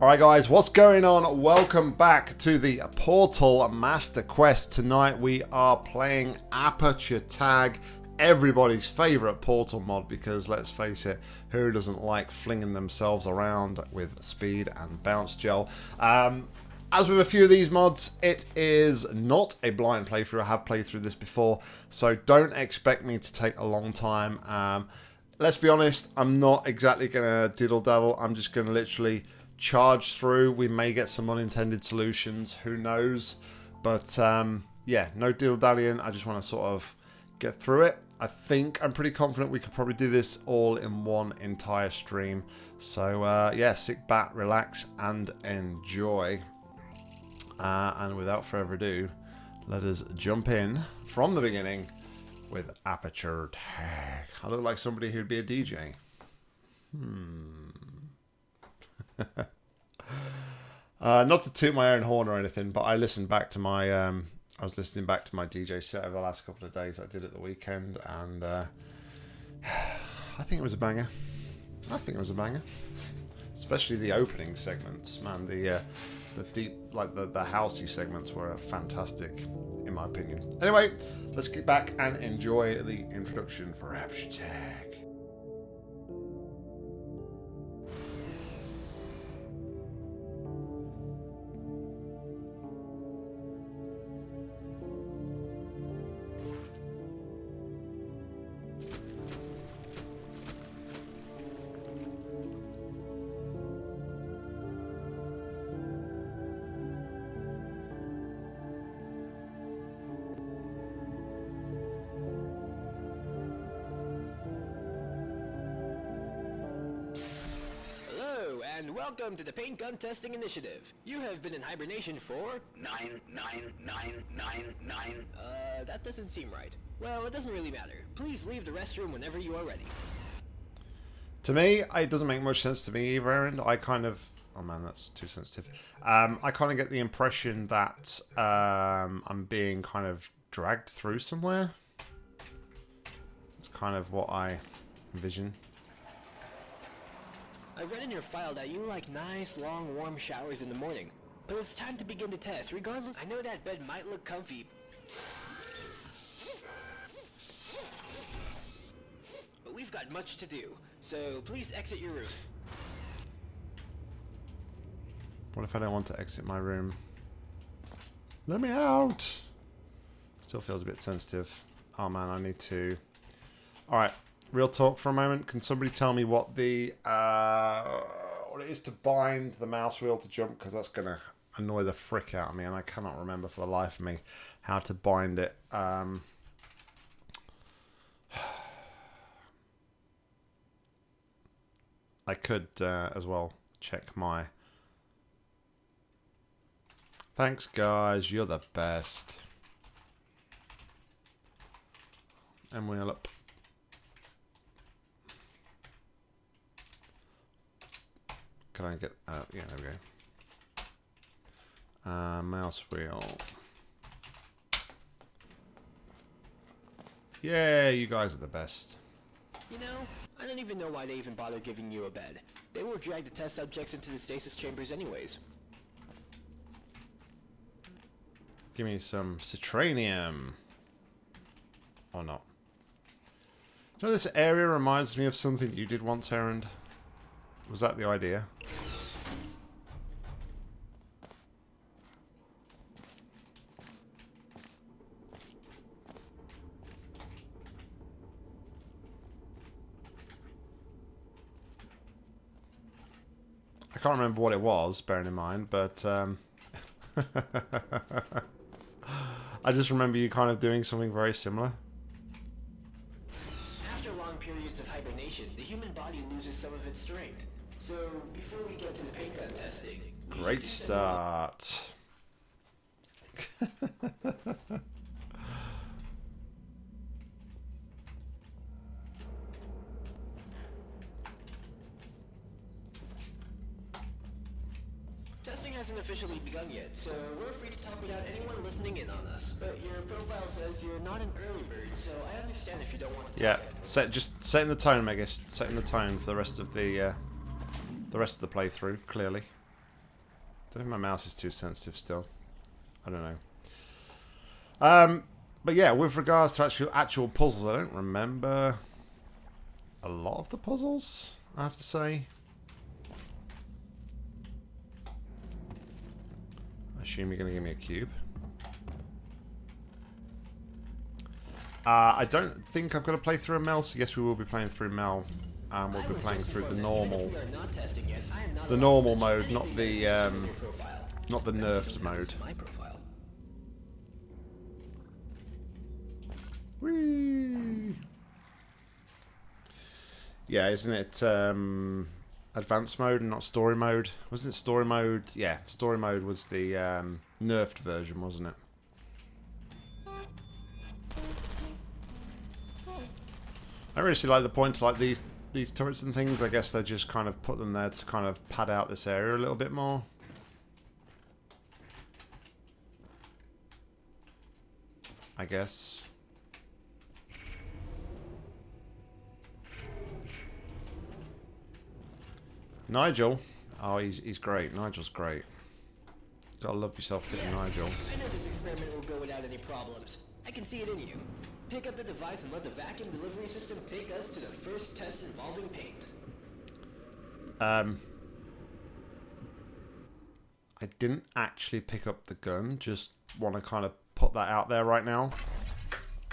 Alright guys, what's going on? Welcome back to the Portal Master Quest. Tonight we are playing Aperture Tag, everybody's favourite Portal mod because let's face it, who doesn't like flinging themselves around with speed and bounce gel? Um, as with a few of these mods, it is not a blind playthrough. I have played through this before, so don't expect me to take a long time. Um, let's be honest, I'm not exactly going to diddle-daddle. I'm just going to literally charge through. We may get some unintended solutions. Who knows? But um, yeah, no deal dallying. I just want to sort of get through it. I think I'm pretty confident we could probably do this all in one entire stream. So uh, yeah, sit back, relax, and enjoy. Uh, and without further ado, let us jump in from the beginning with Aperture Tag. I look like somebody who'd be a DJ. Hmm. uh, not to toot my own horn or anything, but I listened back to my. Um, I was listening back to my DJ set over the last couple of days I did at the weekend, and uh, I think it was a banger. I think it was a banger, especially the opening segments. Man, the uh, the deep, like the the housey segments were fantastic, in my opinion. Anyway, let's get back and enjoy the introduction for hashtag. Welcome to the Paint Gun Testing Initiative. You have been in hibernation for... Nine, nine, nine, nine, nine. Uh, that doesn't seem right. Well, it doesn't really matter. Please leave the restroom whenever you are ready. To me, it doesn't make much sense to me either, Aaron. I kind of... Oh man, that's too sensitive. Um, I kind of get the impression that um, I'm being kind of dragged through somewhere. It's kind of what I envision. I've read in your file that you like nice, long, warm showers in the morning. But it's time to begin the test, regardless... I know that bed might look comfy, but we've got much to do, so please exit your room. What if I don't want to exit my room? Let me out! Still feels a bit sensitive. Oh man, I need to... Alright, real talk for a moment. Can somebody tell me what the... Uh, what it is to bind the mouse wheel to jump? Because that's to annoy the frick out of me and I cannot remember for the life of me how to bind it. Um... I could uh, as well check my Thanks, guys. You're the best. And we'll up. Can I get... Uh, yeah, there we go. Uh, mouse wheel. Yeah, you guys are the best. You know, I don't even know why they even bother giving you a bed. They will drag the test subjects into the stasis chambers anyways. Give me some citranium. Or not. You know, this area reminds me of something you did once, Aaron. Was that the idea? I can't remember what it was, bearing in mind, but um, I just remember you kind of doing something very similar. After long periods of hibernation, the human body loses some of its strength. So, before we get to the paint gun testing, great start. Testing hasn't officially begun yet, so we're free to talk without anyone listening in on us. But your profile says you're not an early bird, so I understand if you don't want to Yeah, set just setting the tone, Megas. Setting the tone for the rest of the uh, the rest of the playthrough. Clearly, I don't if my mouse is too sensitive still. I don't know. Um, but yeah, with regards to actual actual puzzles, I don't remember a lot of the puzzles. I have to say. I assume you're going to give me a cube. Uh, I don't think I've got to play through a Mel, so yes, we will be playing through Mel. And we'll be playing through the normal, even if we are not testing yet, I am not the normal mode, not the um, not the nerfed mode. happens to My profile. Whee! Yeah, isn't it um, advanced mode and not story mode? Wasn't it story mode? Yeah, story mode was the um, nerfed version, wasn't it? I really see like the point like these these turrets and things. I guess they just kind of put them there to kind of pad out this area a little bit more. I guess. Nigel. Oh, he's, he's great. Nigel's great. Gotta love yourself getting Nigel. I know this experiment will go without any problems. I can see it in you. Pick up the device and let the vacuum delivery system take us to the first test involving paint. Um, I didn't actually pick up the gun. Just want to kind of put that out there right now.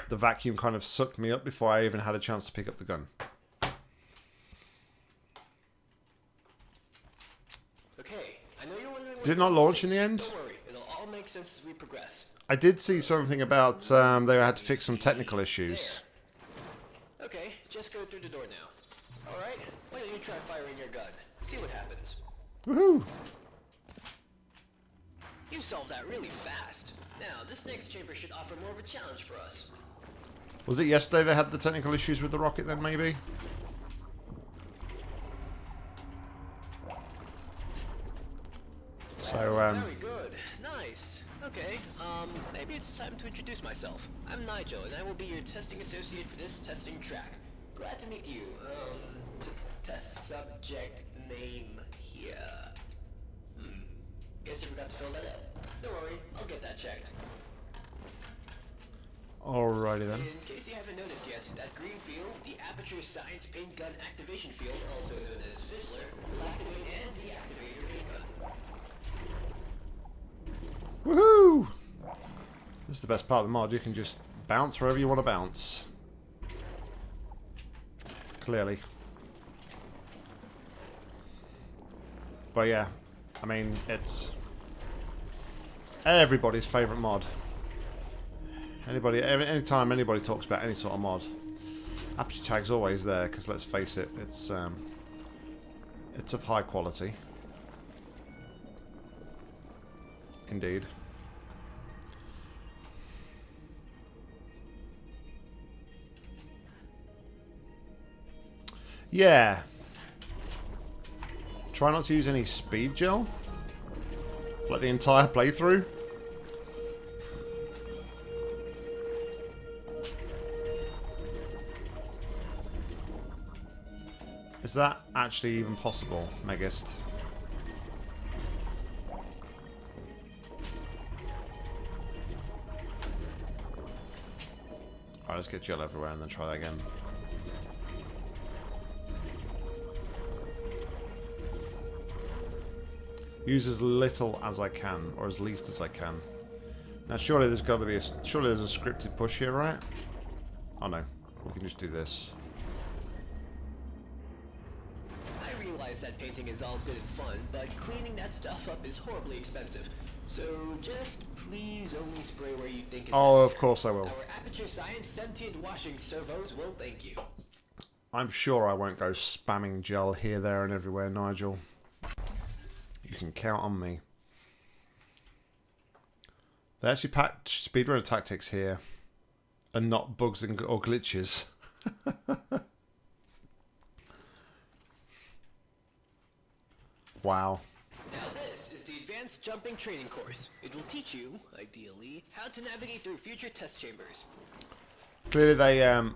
The vacuum kind of sucked me up before I even had a chance to pick up the gun. Okay, I know you're wondering. Did it not launch in the end? Don't worry, it'll all make sense as we progress. I did see something about um, they had to fix some technical issues. Okay, just go through the door now. All right, why don't you try firing your gun? See what happens. Woohoo! You solved that really fast. Now, this next chamber should offer more of a challenge for us. Was it yesterday they had the technical issues with the rocket then, maybe? So, um, Very good. Nice. Okay, um, maybe it's time to introduce myself. I'm Nigel, and I will be your testing associate for this testing track. Glad to meet you. Um, test subject name here. Hmm. Guess you forgot to fill that out. Don't worry, I'll get that checked. alrighty then. In case you haven't noticed yet, that green field, the Aperture Science Paint Gun Activation Field, also known as Fizzler, will activate and deactivate your paint gun. Woohoo! This is the best part of the mod. You can just bounce wherever you want to bounce. Clearly. But yeah, I mean, it's everybody's favourite mod. Anybody, anytime anybody talks about any sort of mod, Aperture Tag's always there, because let's face it, it's, um, it's of high quality. Indeed. Yeah. Try not to use any speed gel. Like the entire playthrough. Is that actually even possible, Megist? Alright, let's get gel everywhere and then try that again. Use as little as I can, or as least as I can. Now, surely there's got to be a surely there's a scripted push here, right? Oh no, we can just do this. I realize that painting is all good and fun, but cleaning that stuff up is horribly expensive. So just please only spray where you think is Oh, of course I will. Our Aperture Science sentient washing servos will thank you. I'm sure I won't go spamming gel here, there, and everywhere, Nigel. You can count on me. They actually patch speedrunner tactics here, and not bugs and, or glitches. wow. Now this is the Jumping Training Course. It will teach you, ideally, how to navigate through future test chambers. Clearly, they um,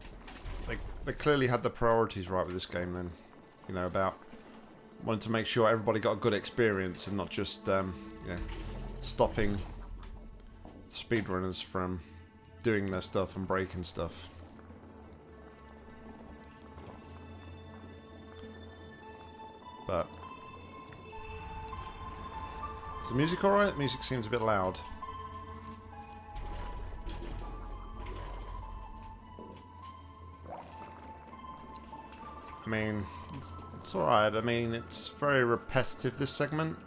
they they clearly had the priorities right with this game. Then, you know about wanted to make sure everybody got a good experience and not just um, you know stopping speedrunners from doing their stuff and breaking stuff. But the music alright? Music seems a bit loud. I mean, it's, it's alright. I mean, it's very repetitive, this segment.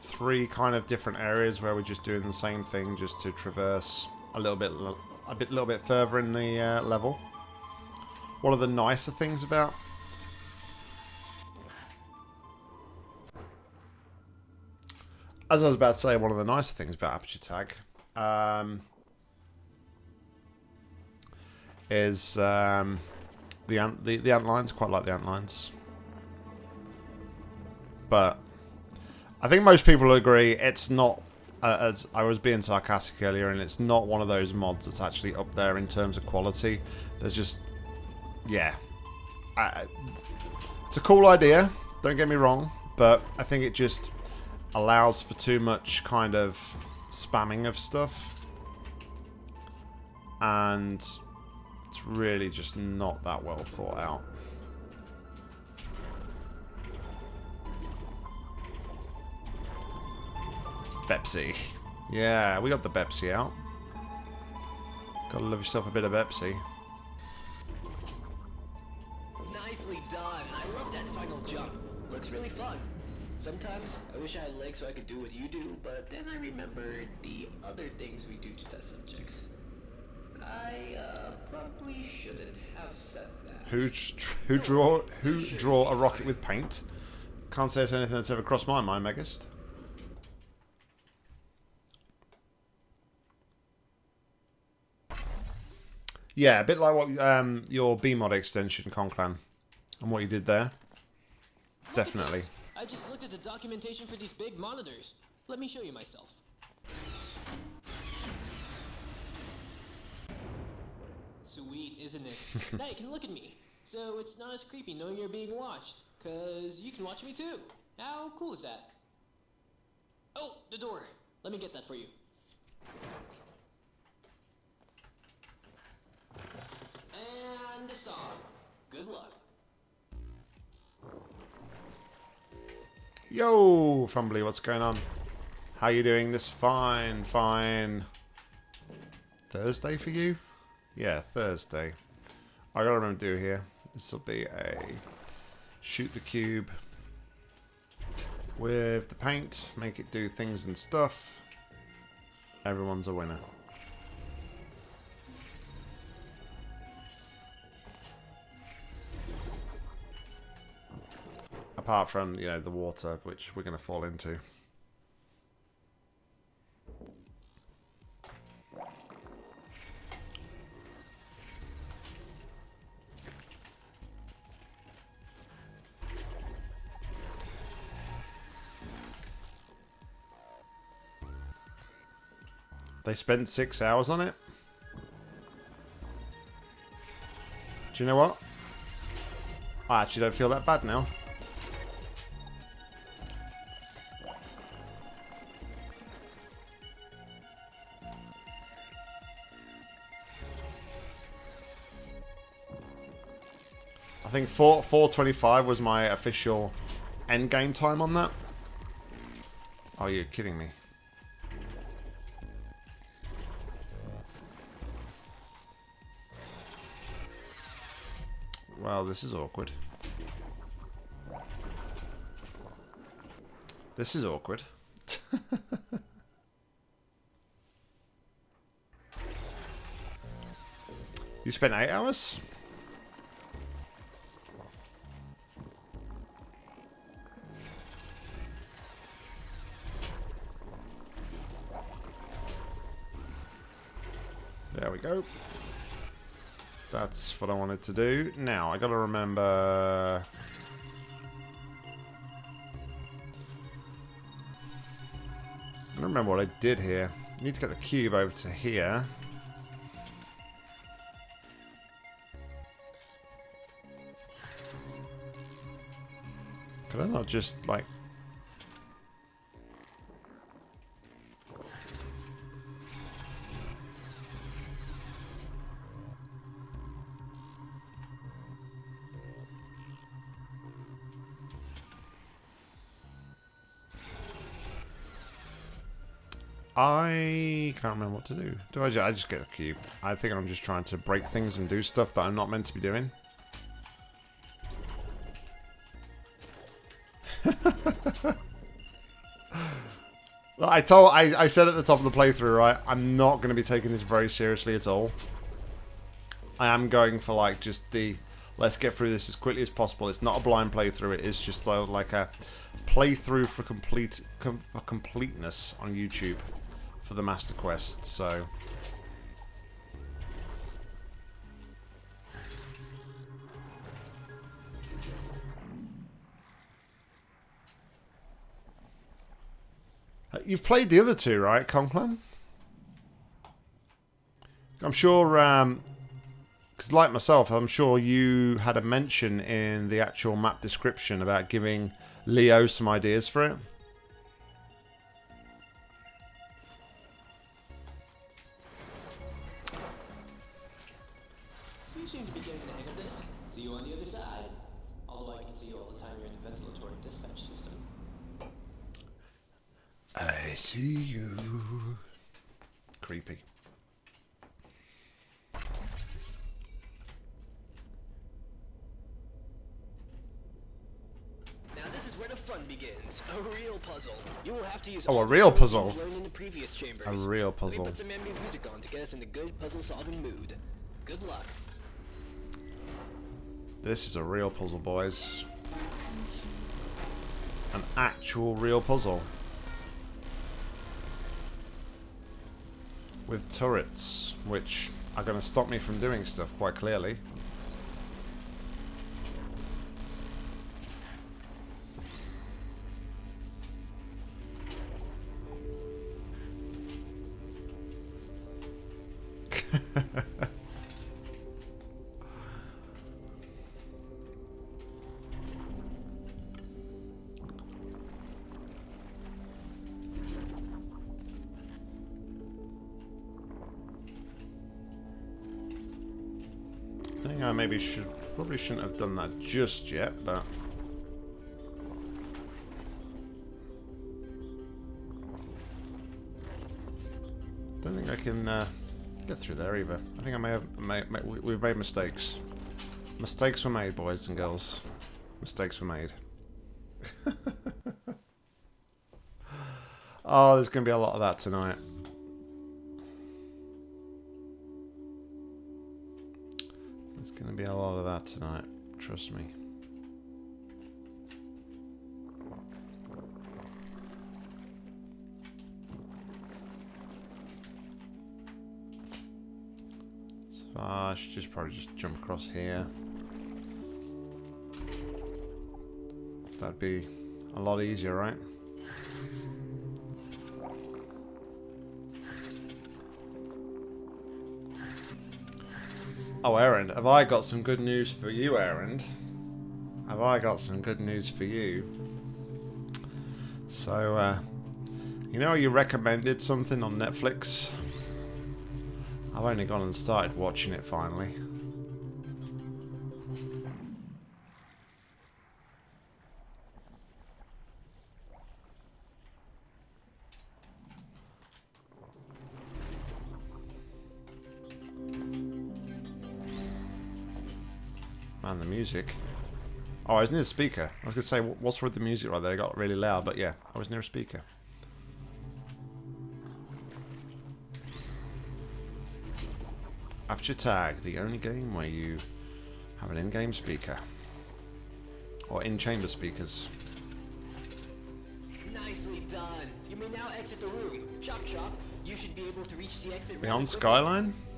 Three kind of different areas where we're just doing the same thing, just to traverse a little bit, a bit, little bit further in the uh, level. One of the nicer things about as I was about to say, one of the nicer things about Aperture Tag um, is um, the, ant, the the ant lines. Quite like the ant lines, but I think most people agree it's not. Uh, as I was being sarcastic earlier, and it's not one of those mods that's actually up there in terms of quality. There's just, yeah, I, it's a cool idea. Don't get me wrong, but I think it just allows for too much kind of spamming of stuff. And it's really just not that well thought out. Pepsi. Yeah, we got the Pepsi out. Gotta love yourself a bit of Pepsi. Nicely done. I love that final jump. Looks really fun. Sometimes I wish I had legs so I could do what you do, but then I remembered the other things we do to test subjects. I uh, probably shouldn't have said that. Who who draw who draw a rocket with paint? Can't say it's anything that's ever crossed my mind, Megist. Yeah, a bit like what um, your BEEMod extension, Conclan, and what you did there. Definitely. I just looked at the documentation for these big monitors. Let me show you myself. Sweet, isn't it? now you can look at me. So it's not as creepy knowing you're being watched. Cause you can watch me too. How cool is that? Oh, the door. Let me get that for you. And the song. Good luck. Yo, Fumbly, what's going on? How you doing this fine, fine Thursday for you? Yeah, Thursday. I gotta remember to do here. This will be a shoot the cube with the paint, make it do things and stuff. Everyone's a winner. Apart from, you know, the water, which we're going to fall into. They spent six hours on it? Do you know what? I actually don't feel that bad now. Think 4 425 was my official end game time on that. Oh, you're kidding me. Well, this is awkward. This is awkward. you spent eight hours? Go. That's what I wanted to do. Now, I gotta remember... I don't remember what I did here. I need to get the cube over to here. Did I not just, like... I can't remember what to do. Do I, ju- I just get the cube? I think I'm just trying to break things and do stuff that I'm not meant to be doing. I told I, I said at the top of the playthrough, right? I'm not going to be taking this very seriously at all. I am going for like just the let's get through this as quickly as possible. It's not a blind playthrough. It is just like a playthrough for complete com for completeness on YouTube for the Master Quest. So Uh, You've played the other two, right, Conclan? I'm sure, um, because like myself, I'm sure you had a mention in the actual map description about giving Leo some ideas for it. See you. Creepy. Now this is where the fun begins. A real puzzle. You will have to use Oh, a real puzzle. in the previous chambers. A real Let puzzle. me put some ambient music on to get us in a good puzzle-solving mood. Good luck. This is a real puzzle, boys. An actual real puzzle. With turrets, which are going to stop me from doing stuff quite clearly. Shouldn't have done that just yet, but don't think I can uh, get through there either. I think I may have may, may, we- we've made mistakes. Mistakes were made, boys and girls. Mistakes were made. oh, there's going to be a lot of that tonight. That tonight. Trust me. So ah, I should just probably just jump across here. That'd be a lot easier, right? Oh, Aaron, have I got some good news for you, Aaron? Have I got some good news for you? So, uh, you know, you recommended something on Netflix. I've only gone and started watching it finally. Music. Oh, I was near the speaker. I was going to say, what's with the music right there? It got really loud, but yeah, I was near a speaker. Aperture Tag, the only game where you have an in-game speaker. Or in-chamber speakers. Nicely done. You may now exit the room. Chop chop. You should be able to reach the exit. Beyond Skyline? quickly.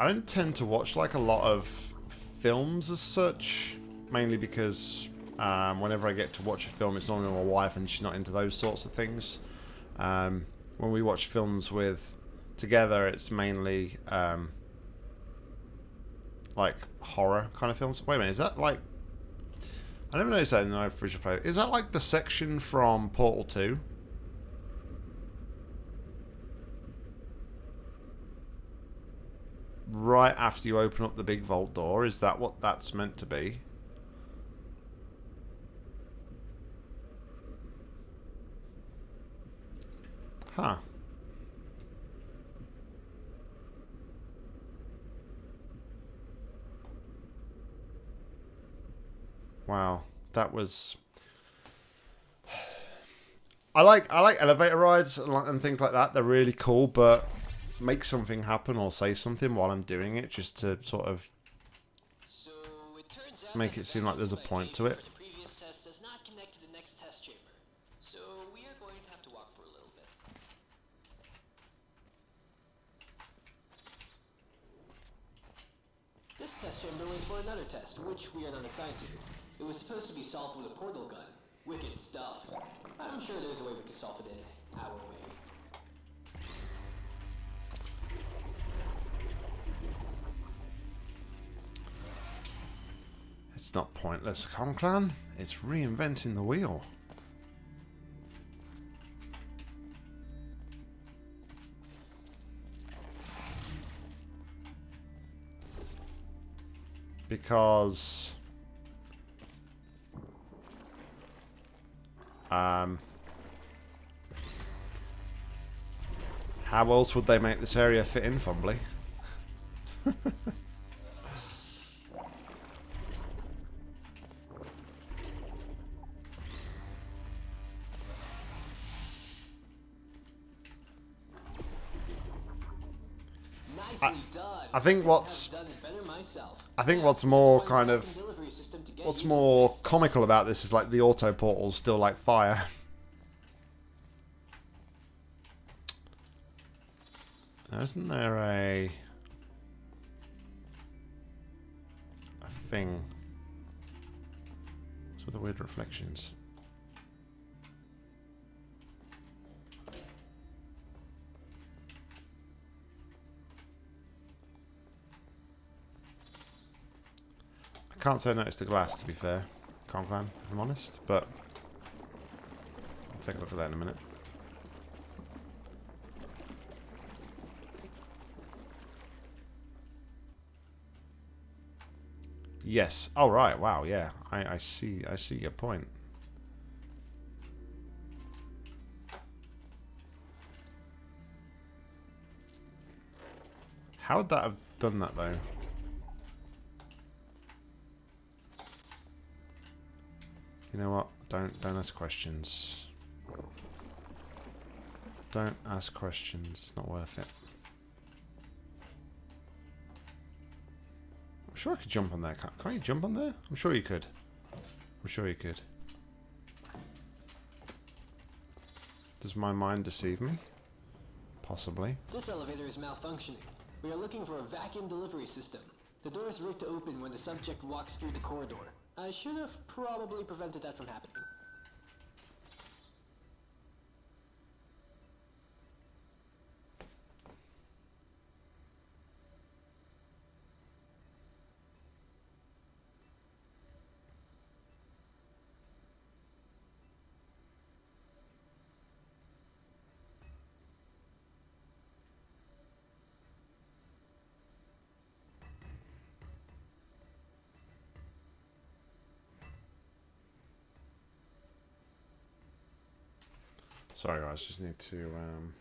I don't tend to watch like a lot of films as such, mainly because um, whenever I get to watch a film, it's normally my wife and she's not into those sorts of things. Um, when we watch films with together, it's mainly um, like horror kind of films. Wait a minute, is that like I never noticed that in the original play. Is that like the section from Portal 2? Right after you open up the big vault door, is that what that's meant to be? Huh. Wow, that was. I like I like elevator rides and things like that. They're really cool, but make something happen or say something while I'm doing it, just to sort of So it turns out Make it seem like there's a point to it. For the previous test does not connect to the next test chamber. So we are going to have to walk for a little bit. This test chamber was for another test, which we are not assigned to. It was supposed to be solved with a portal gun. Wicked stuff. I'm sure there's a way we could solve it in our way. It's not pointless, Conclan. It's reinventing the wheel. Because... Um... How else would they make this area fit in, Fumbly? I think what's-. I think what's more kind of What's more comical about this is like the auto portal's still like fire. Isn't there a a thing? What's with the weird reflections? Can't say I noticed the glass, to be fair, Conclan, if I'm honest, but I'll take a look at that in a minute. Yes. Oh right. Wow. Yeah. I, I see. I see your point. How would that have done that though? You know what? Don't don't ask questions. Don't ask questions. It's not worth it. I'm sure I could jump on there. Can't, can't you jump on there? I'm sure you could. I'm sure you could. Does my mind deceive me? Possibly. This elevator is malfunctioning. We are looking for a vacuum delivery system. The door is rigged to open when the subject walks through the corridor. I should have probably prevented that from happening. Sorry guys, just need to um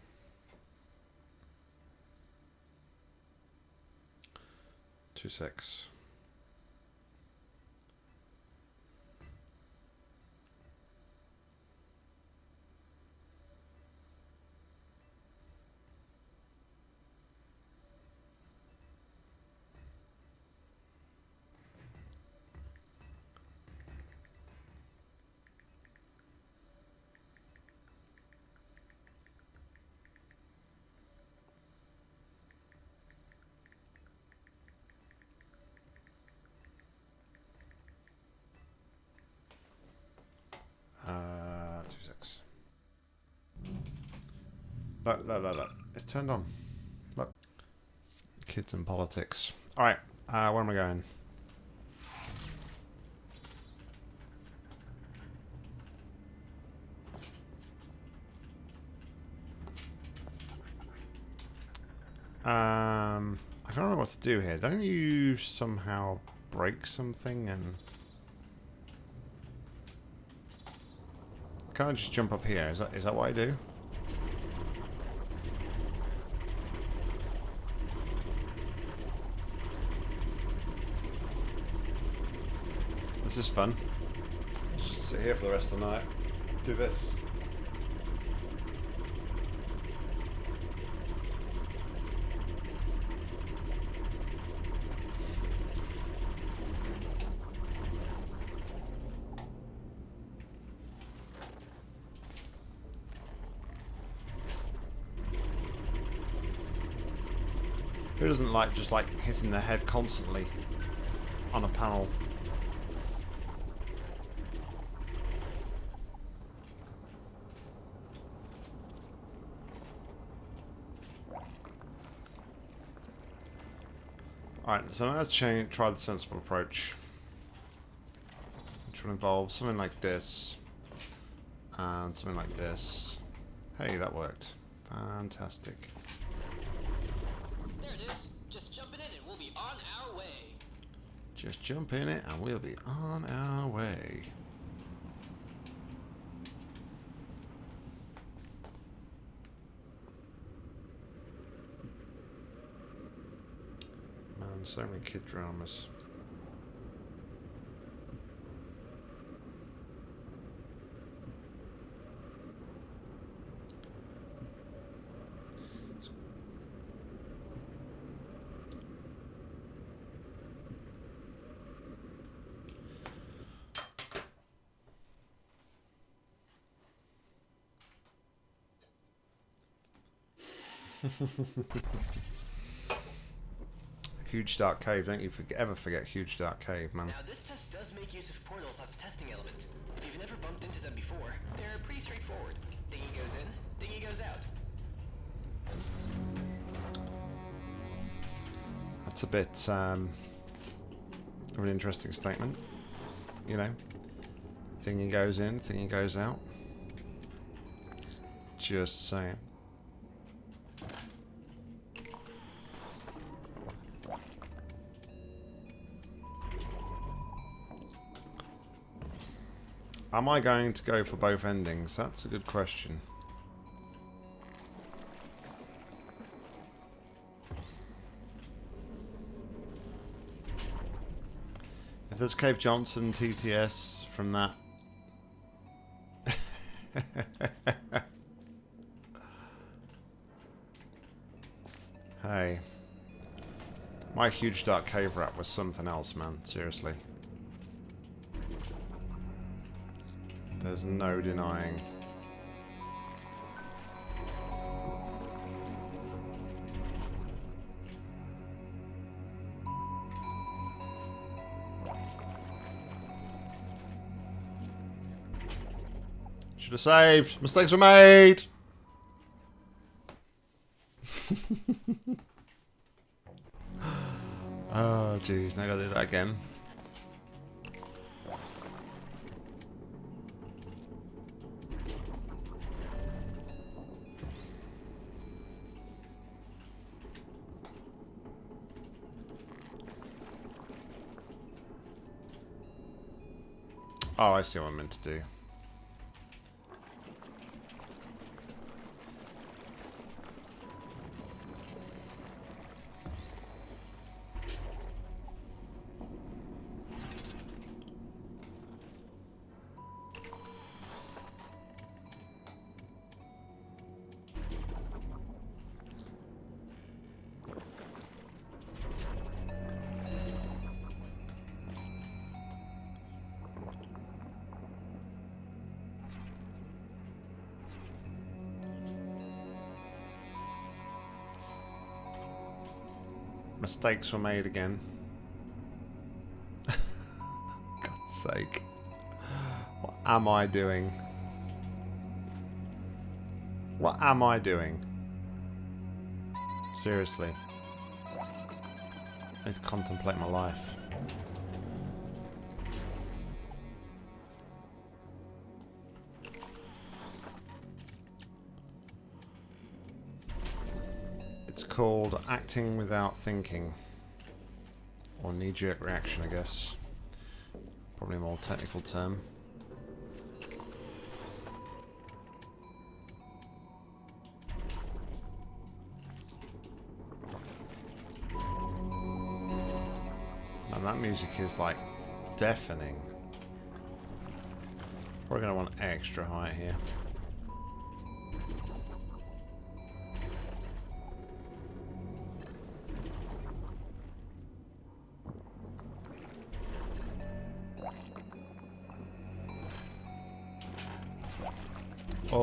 two six. Look, look, look, look. It's turned on. Look. Kids and politics. Alright, uh, where am I going? Um, I don't know what to do here. Don't you somehow break something and... Can I just jump up here? Is that, is that what I do? This is fun. Let's just sit here for the rest of the night. Do this. Who doesn't like just like hitting their head constantly on a panel? Alright, so now let's change, try the sensible approach. Which will involve something like this. And something like this. Hey, that worked. Fantastic. There it is. Just jump in it and we'll be on our way. Just jump in it and we'll be on our way. Man, so many kid dramas. Huge Dark Cave, don't you ever forget Huge Dark Cave, man. Now this test does make use of portals as testing element. If you've never bumped into them before, they're pretty straightforward. Thingy goes in, thingy goes out. That's a bit um, of an interesting statement. You know, thingy goes in, thingy goes out. Just saying. Am I going to go for both endings? That's a good question. If there's Cave Johnson TTS from that. hey. My huge dark cave rap was something else, man. Seriously. There's no denying. Should have saved. Mistakes were made. oh, jeez. Now I gotta do that again. I see what I'm meant to do. Mistakes were made again. God's sake. What am I doing? What am I doing? Seriously. I need to contemplate my life. Called acting without thinking. Or knee-jerk reaction, I guess. Probably a more technical term. And that music is like deafening. We're going to want extra height here.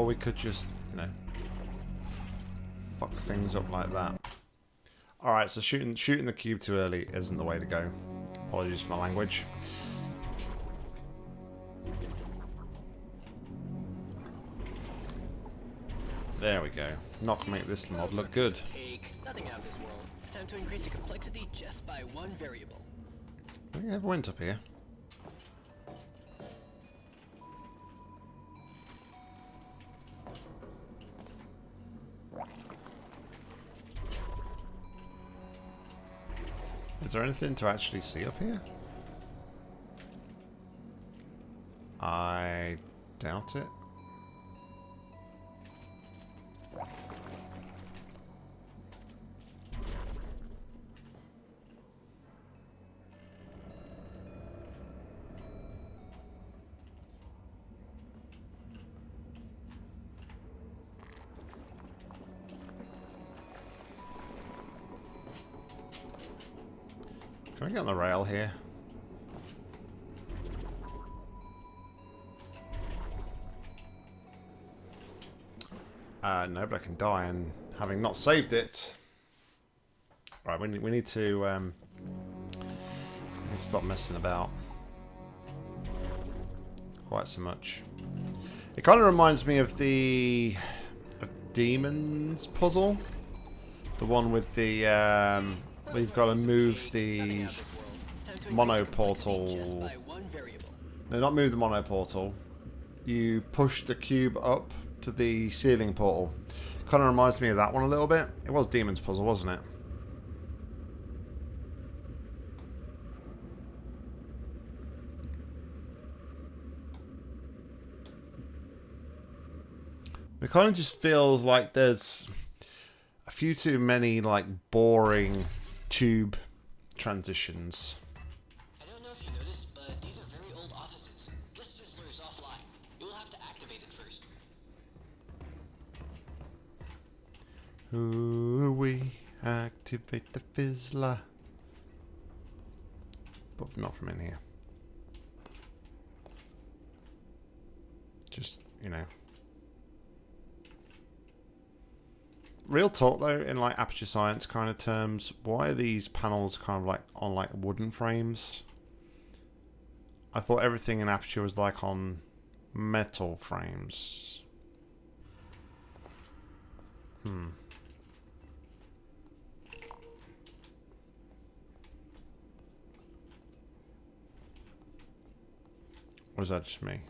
We could just, you know, fuck things up like that. Alright, so shooting shooting the cube too early isn't the way to go. Apologies for my language. There we go. Not make this mod look good. Nothing out of this world. It's time to increase the complexity just by one variable. I think I went up here. There anything to actually see up here? I doubt it. Here? Uh, no, but I can die, and having not saved it... Right, we need, we need to um, stop messing about quite so much. It kind of reminds me of the of Demons puzzle, the one with the um, we've got to move the mono portal. No, not move the mono portal. You push the cube up to the ceiling portal. Kind of reminds me of that one a little bit. It was Demon's Puzzle, wasn't it? It kind of just feels like there's a few too many like boring tube transitions. Ooh, we activate the fizzler. But not from in here. Just, you know. Real talk though, in like aperture science kind of terms, why are these panels kind of like on like wooden frames? I thought everything in aperture was like on metal frames. Hmm. Or is that just me?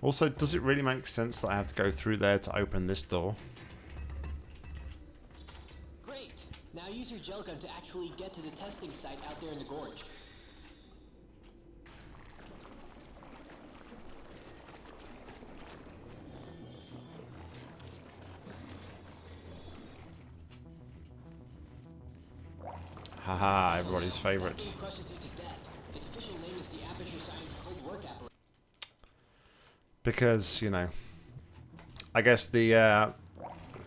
Also, does it really make sense that I have to go through there to open this door? Great! Now use your gel gun to actually get to the testing site out there in the gorge. Cold everybody's Apparatus. Because, you know, I guess the, uh,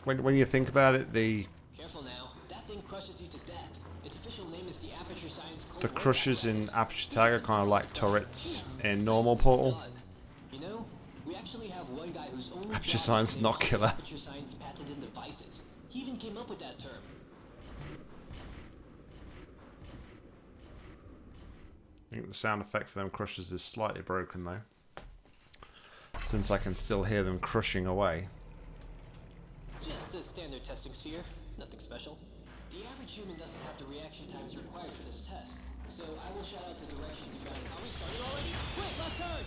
when, when you think about it, the, Careful now. That thing crushes you to death. Its official name is the Aperture Science Cold the Work crushers in. Aperture Tag are kind of like turrets in normal Portal. You know, we actually have one guy whose only Aperture Science not killer. Aperture Science patented devices. He even came up with that term. I think the sound effect for them crushers is slightly broken though. Since I can still hear them crushing away. Just a standard testing sphere. Nothing special. The average human doesn't have the reaction times required for this test. So I will shout out the directions you got. Are we started already? Quick, left turn!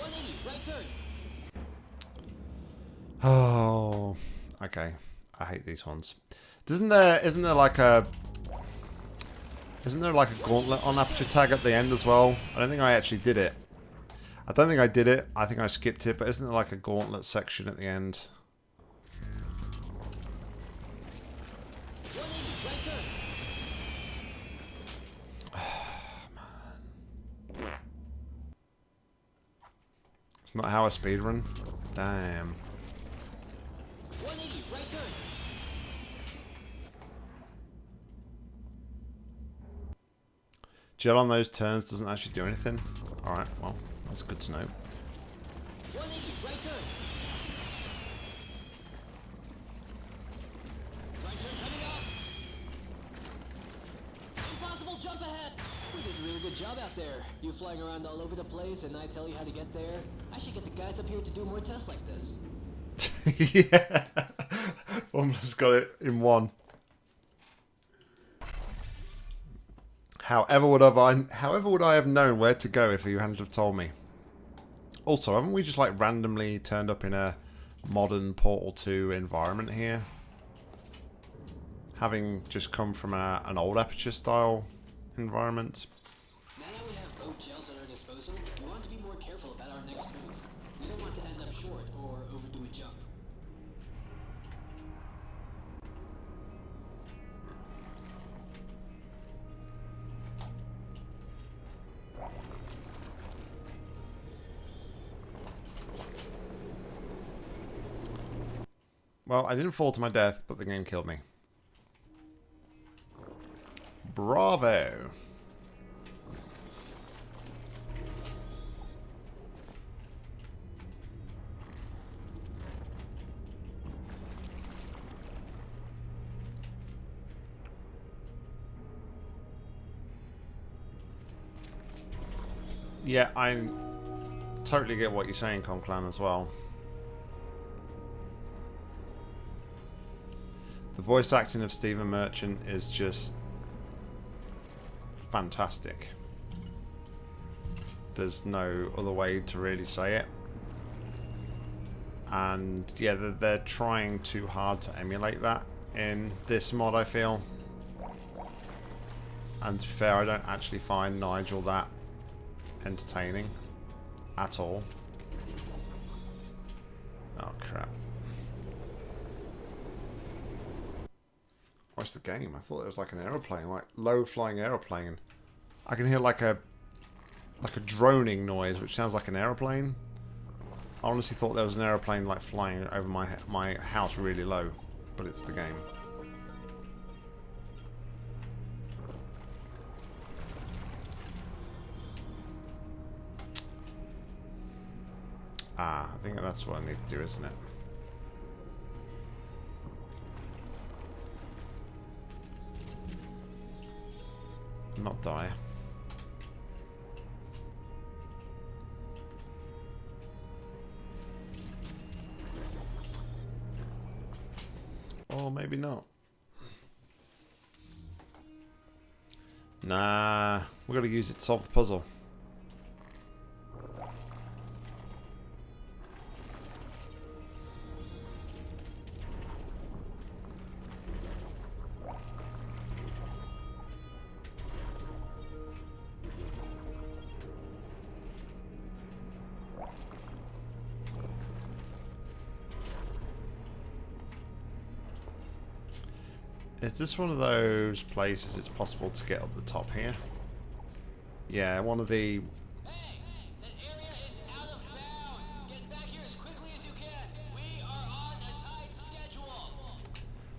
180, right turn! Oh, okay. I hate these ones. Isn't there? Isn't there like a? Isn't there like a gauntlet on aperture tag at the end as well? I don't think I actually did it. I don't think I did it. I think I skipped it. But isn't there like a gauntlet section at the end? 180! It's not how I speedrun. Damn. 180, right turn! Gel on those turns doesn't actually do anything. Alright, well, that's good to know. 180, right turn! Right turn coming up! Impossible jump ahead! We did a really good job out there. You flying around all over the place and I tell you how to get there. I should get the guys up here to do more tests like this. yeah. Almost got it in one. However would have I however would I have known where to go if you hadn't have told me? Also, haven't we just like randomly turned up in a modern Portal 2 environment here? Having just come from a, an old Aperture style environment. Well, I didn't fall to my death, but the game killed me. Bravo! Yeah, I totally get what you're saying, Conclan, as well. The voice acting of Stephen Merchant is just fantastic. There's no other way to really say it. And yeah, they're, they're trying too hard to emulate that in this mod, I feel. And to be fair, I don't actually find Nigel that entertaining at all. Oh crap. What's the game? I thought it was like an aeroplane, like low flying aeroplane. I can hear like a like a droning noise, which sounds like an aeroplane. I honestly thought there was an aeroplane like flying over my my house really low, but it's the game. Ah, I think that's what I need to do, isn't it? Not die. Or maybe not. Nah, we're gonna use it to solve the puzzle. Is this one of those places it's possible to get up the top here? Yeah, one of the... Hey! As as!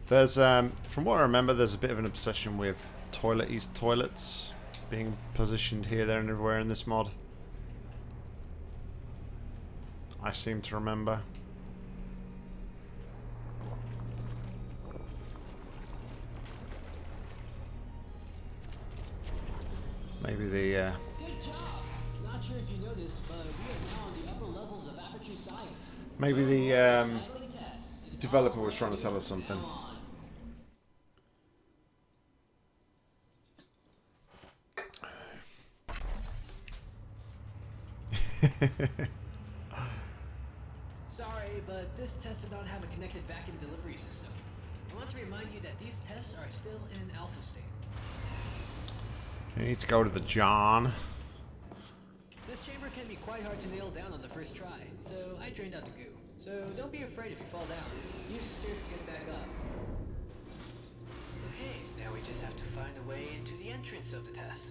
There's, um, from what I remember, there's a bit of an obsession with toilet toilets being positioned here, there, and everywhere in this mod. I seem to remember. Maybe. Uh... The. Maybe the um, developer was trying to tell us something. Sorry, but this test did not have a connected vacuum delivery system. I want to remind you that these tests are still in alpha state. You need to go to the John. This chamber can be quite hard to nail down on the first try, so I drained out the goo. So don't be afraid if you fall down. Use stairs to get back up. Okay, now we just have to find a way into the entrance of the test.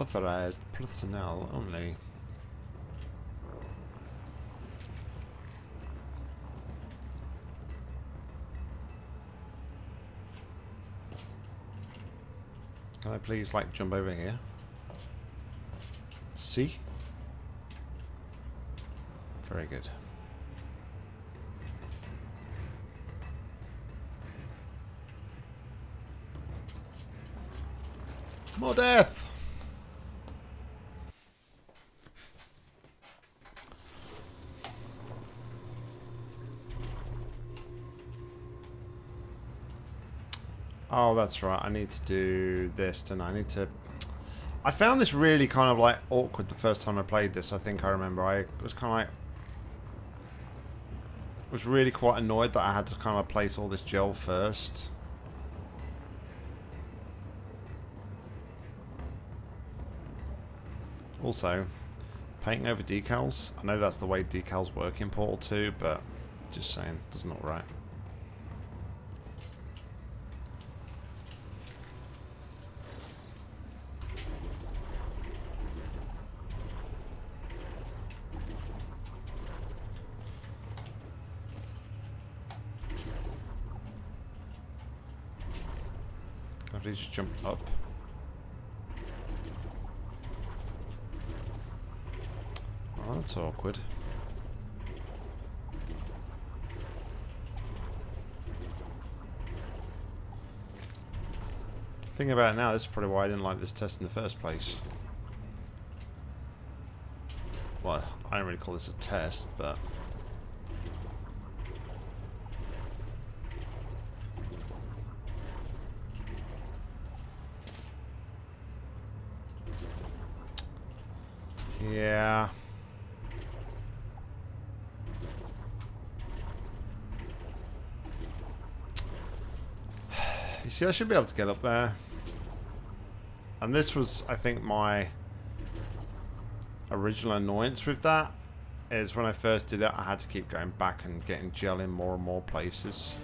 Authorized personnel only. Can I please, like, jump over here? See? Very good. More death! Oh, that's right. I need to do this, and I need to... I found this really kind of like awkward the first time I played this. I think I remember. I was kind of like... Was really quite annoyed that I had to kind of place all this gel first. Also, painting over decals. I know that's the way decals work in Portal 2, but just saying, does not look right. Please just jump up? Oh, that's awkward. Thinking about it now, this is probably why I didn't like this test in the first place. Well, I don't really call this a test, but... Yeah. You see, I should be able to get up there. And this was, I think, my original annoyance with that. Is when I first did it, I had to keep going back and getting gel in more and more places.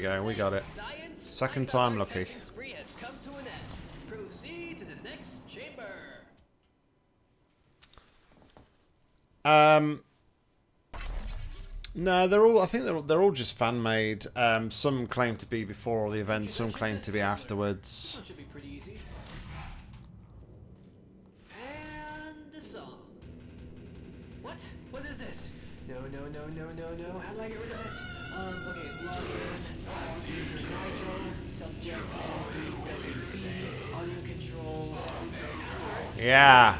We go, we got it. Second time lucky. Um, no, they're all. I think they're they're all just fan made. Um, some claim to be before the events. Some claim to be afterwards. What? What is this? No, no, no, no, no, no. How do I get rid of it? Um, okay, login, user Nigel, subject, WB, audio controls, password. Yeah.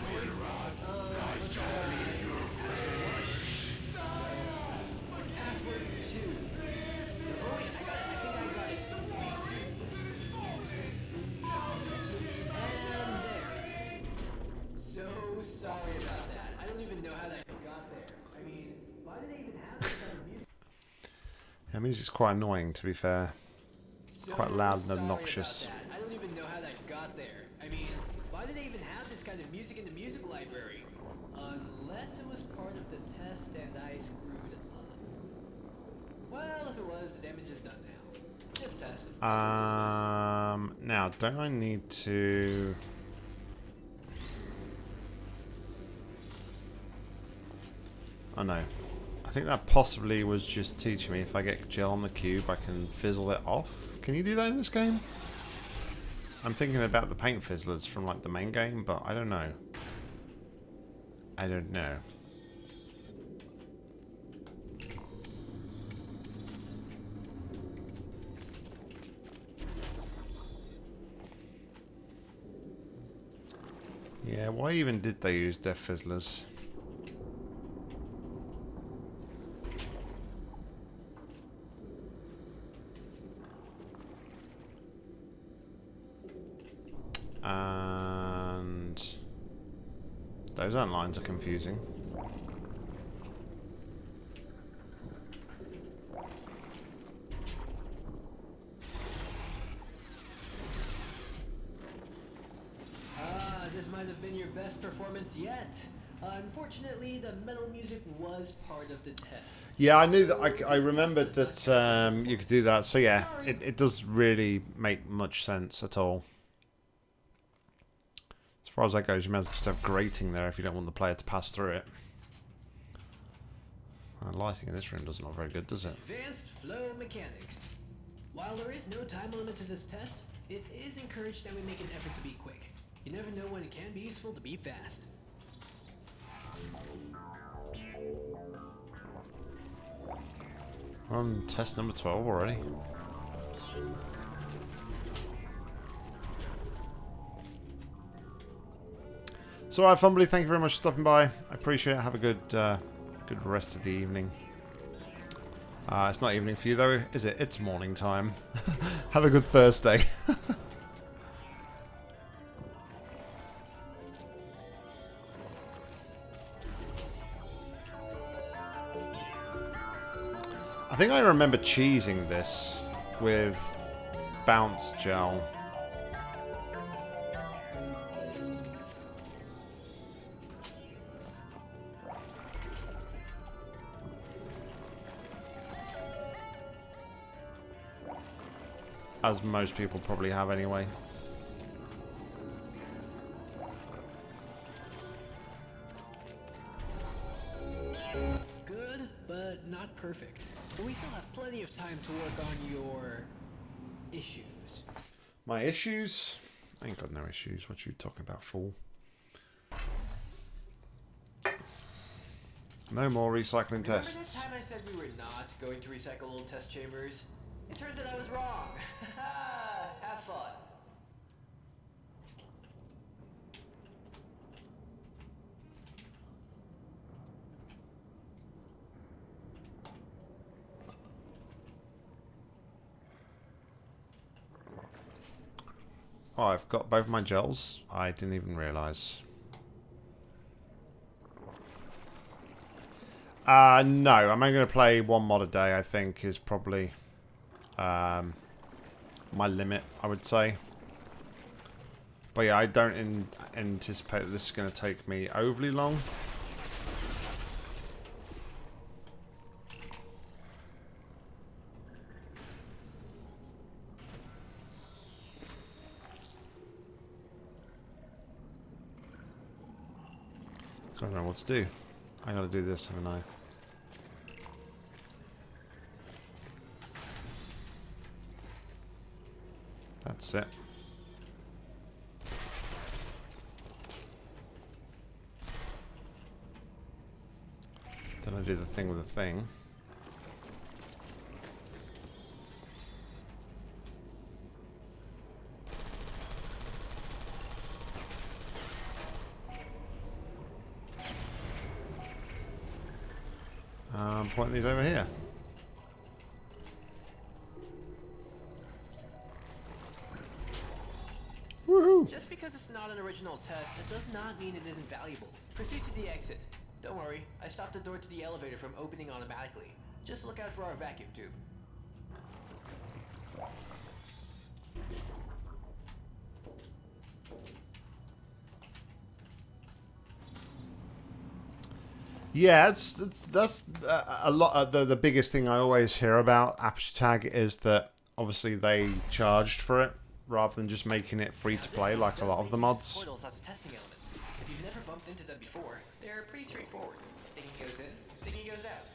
Quite annoying to be fair. So quite loud and obnoxious. I don't even know how that got there. I mean, why do they even have this kind of music in the music library? Unless it was part of the test and I screwed up. Well, if it was, the damage is done now. Just test. Um, now, don't I need to... Oh no. I think that possibly was just teaching me if I get gel on the cube, I can fizzle it off. Can you do that in this game? I'm thinking about the paint fizzlers from like the main game, but I don't know. I don't know. Yeah, why even did they use Death Fizzlers? And those lines are confusing. Ah, this might have been your best performance yet. Unfortunately, the metal music was part of the test. Yeah, I knew that. I, I remembered that um, you could do that. So yeah, it, it does really make much sense at all. As far as that goes, you might as well just have grating there if you don't want the player to pass through it. Uh, lighting in this room doesn't look very good, does it? Advanced flow mechanics. While there is no time limit to this test, it is encouraged that we make an effort to be quick. You never know when it can be useful to be fast. On test number 12 already. So, alright, Fumbly, thank you very much for stopping by. I appreciate it. Have a good, uh, good rest of the evening. Uh, it's not evening for you, though, is it? It's morning time. Have a good Thursday. I think I remember cheesing this with bounce gel. As most people probably have anyway. Good, but not perfect. But we still have plenty of time to work on your issues. My issues? I ain't got no issues. What you talking about, fool? No more recycling Remember that tests. time I said we were not going to recycle old test chambers? It turns out I was wrong. have fun. Oh, I've got both my gels. I didn't even realise. Uh, no, I'm only going to play one mod a day, I think, is probably um, my limit, I would say. But yeah, I don't anticipate that this is going to take me overly long. I don't know what to do. I gotta do this, haven't I? That's it. Then I do the thing with the thing. Um, point these over here. it's not an original test, it does not mean it isn't valuable. Proceed to the exit. Don't worry, I stopped the door to the elevator from opening automatically. Just look out for our vacuum tube. Yeah, it's, it's that's uh, a lot. Uh, the the biggest thing I always hear about AppStag is that obviously they charged for it, rather than just making it free to play like a lot of the mods. Portals as testing elements. If you've never bumped into them before, they're pretty straightforward. Thinking goes in, thinking goes out.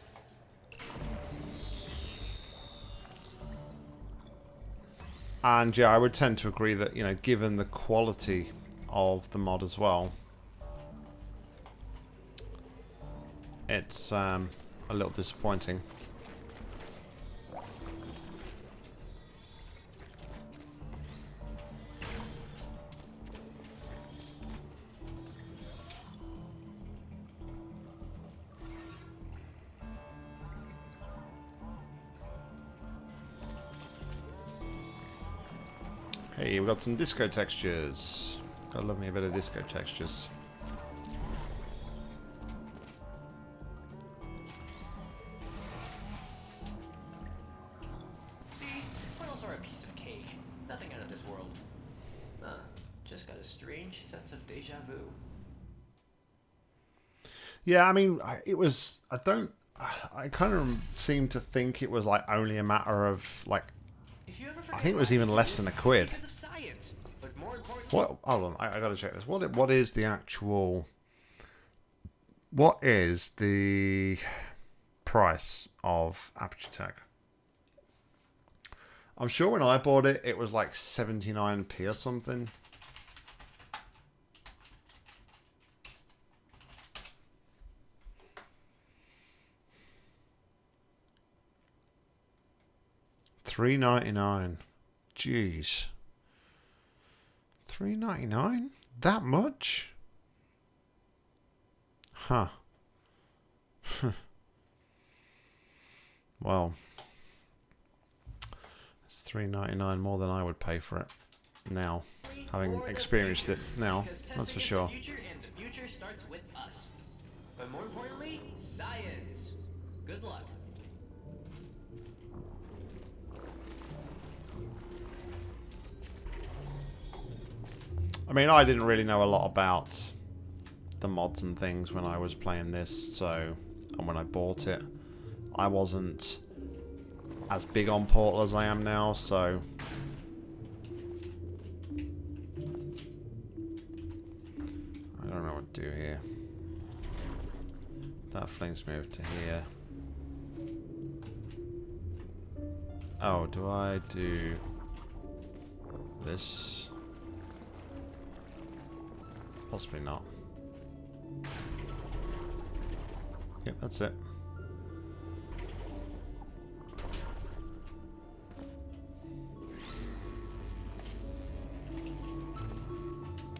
And yeah, I would tend to agree that you know, given the quality of the mod as well, it's um, a little disappointing. Hey, we got some disco textures. Gotta love me a bit of disco textures. See, portals are a piece of cake. Nothing out of this world. Huh. Just got a strange sense of deja vu. Yeah, I mean, it was. I don't. I kind of seem to think it was like only a matter of like. If you ever I think it was even less than a quid. Because of science. But more importantly, What? Hold on, I, I gotta check this. What? What is the actual? What is the price of Aperture Tag? I'm sure when I bought it, it was like 79p or something. Three ninety nine. Jeez. Three ninety nine? That much? Huh. well, it's three ninety nine more than I would pay for it now, having experienced it now. That's for sure. The future and the future starts with us. But more importantly, science. Good luck. I mean, I didn't really know a lot about the mods and things when I was playing this, so and when I bought it, I wasn't as big on Portal as I am now, so I don't know what to do here. That flings me over to here. Oh, do I do this? Possibly not. Yep, that's it.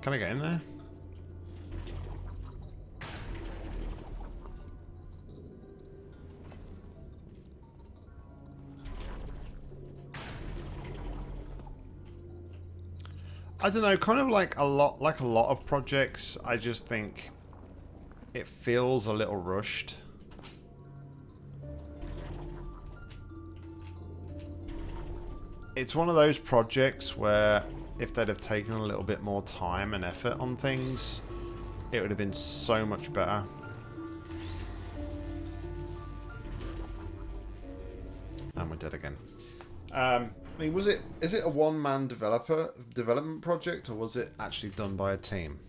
Can I get in there? I don't know, kind of like a lot like a lot of projects, I just think it feels a little rushed. It's one of those projects where if they'd have taken a little bit more time and effort on things, it would have been so much better. And we're dead again. Um, I mean, was it is it a one man developer development project or was it actually done by a team?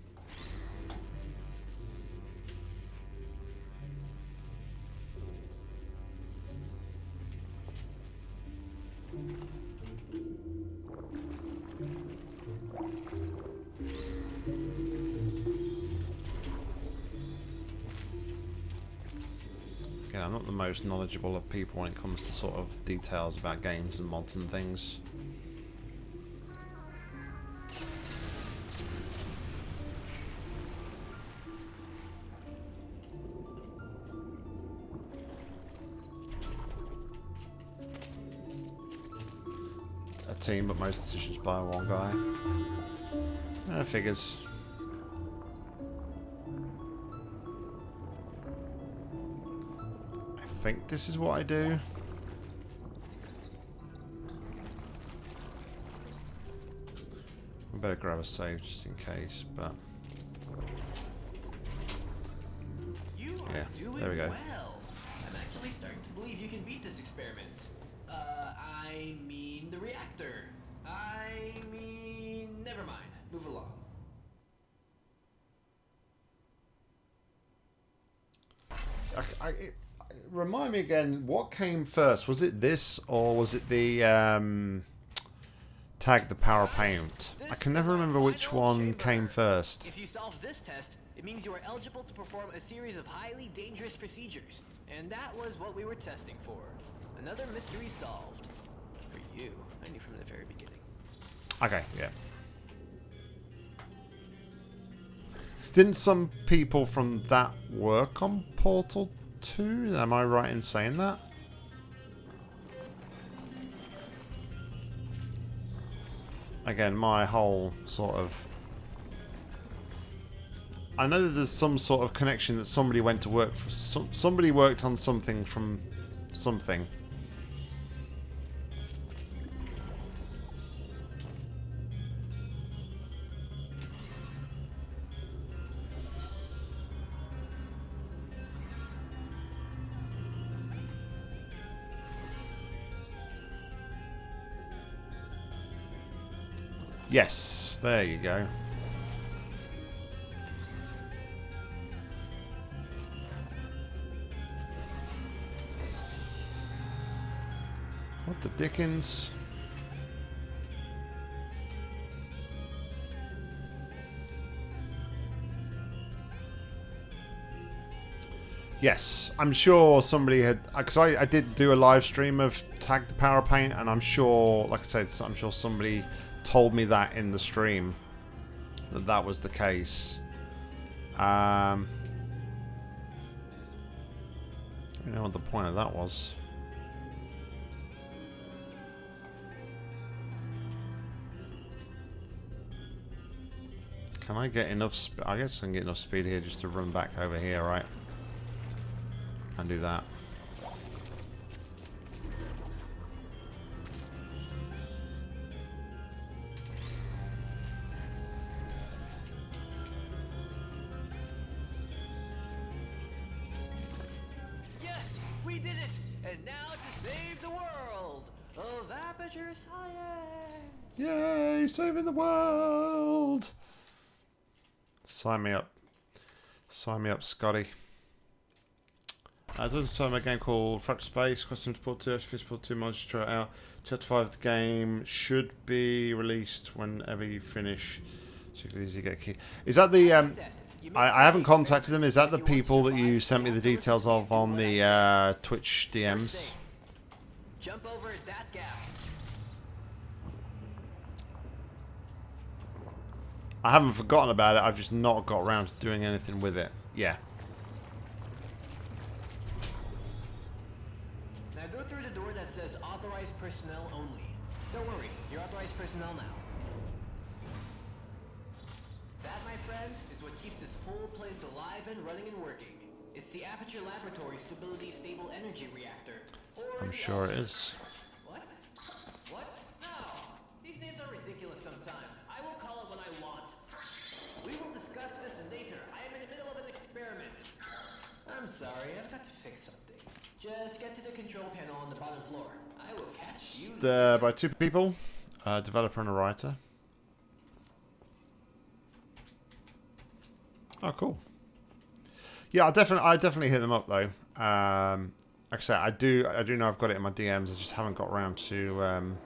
Most knowledgeable of people when it comes to sort of details about games and mods and things. A team, but most decisions by one guy. Uh, figures. Think this is what I do. We better grab a save just in case, but You Yeah, Doing there we go. well. I'm actually starting to believe you can beat this experiment. Uh, I mean the reactor. I mean, never mind. Move along. I, I, it, remind me again, what came first? Was it this or was it the um, tag the power paint? I can never remember which one came first. If you solve this test, it means you are eligible to perform a series of highly dangerous procedures. And that was what we were testing for. Another mystery solved. For you. I knew from the very beginning. Okay, yeah. Didn't some people from that work on Portal 2? Am I right in saying that? Again, my whole sort of... I know that there's some sort of connection that somebody went to work for... Some, somebody worked on something from something. Yes, there you go. What the dickens? Yes, I'm sure somebody had uh, because I, I did do a live stream of Tag the Power Paint, and I'm sure, like I said, I'm sure somebody told me that in the stream that that was the case. Um, I don't know what the point of that was. Can I get enough? I guess I can get enough speed here just to run back over here, right? And do that. The world! Sign me up. Sign me up, Scotty. Uh, there's also a game called Fractal Space, Question Support 2, Actually Support 2 mods just try out. Chapter 5 of the game should be released whenever you finish. So you can easily get a key. Is that the... Um, I, I haven't contacted them. Is that the people that you sent me the details of on the uh, Twitch DMs? Jump over that gap. I haven't forgotten about it. I've just not got around to doing anything with it. Yeah. Now go through the door that says authorized personnel only. Don't worry, you're authorized personnel now. That, my friend, is what keeps this whole place alive and running and working. It's the Aperture Laboratory Stability Stable Energy Reactor. Or I'm sure it is. What? What? No. These names are ridiculous sometimes. I will call it when I want. We will discuss this later. I am in the middle of an experiment. I'm sorry, I've got to fix something. Just get to the control panel on the bottom floor. I will catch you. Uh, by two people, a developer and a writer. Oh, cool. Yeah, I definitely, I definitely hit them up though. Um, like I said, I do, I do know I've got it in my DMs. I just haven't got around to um,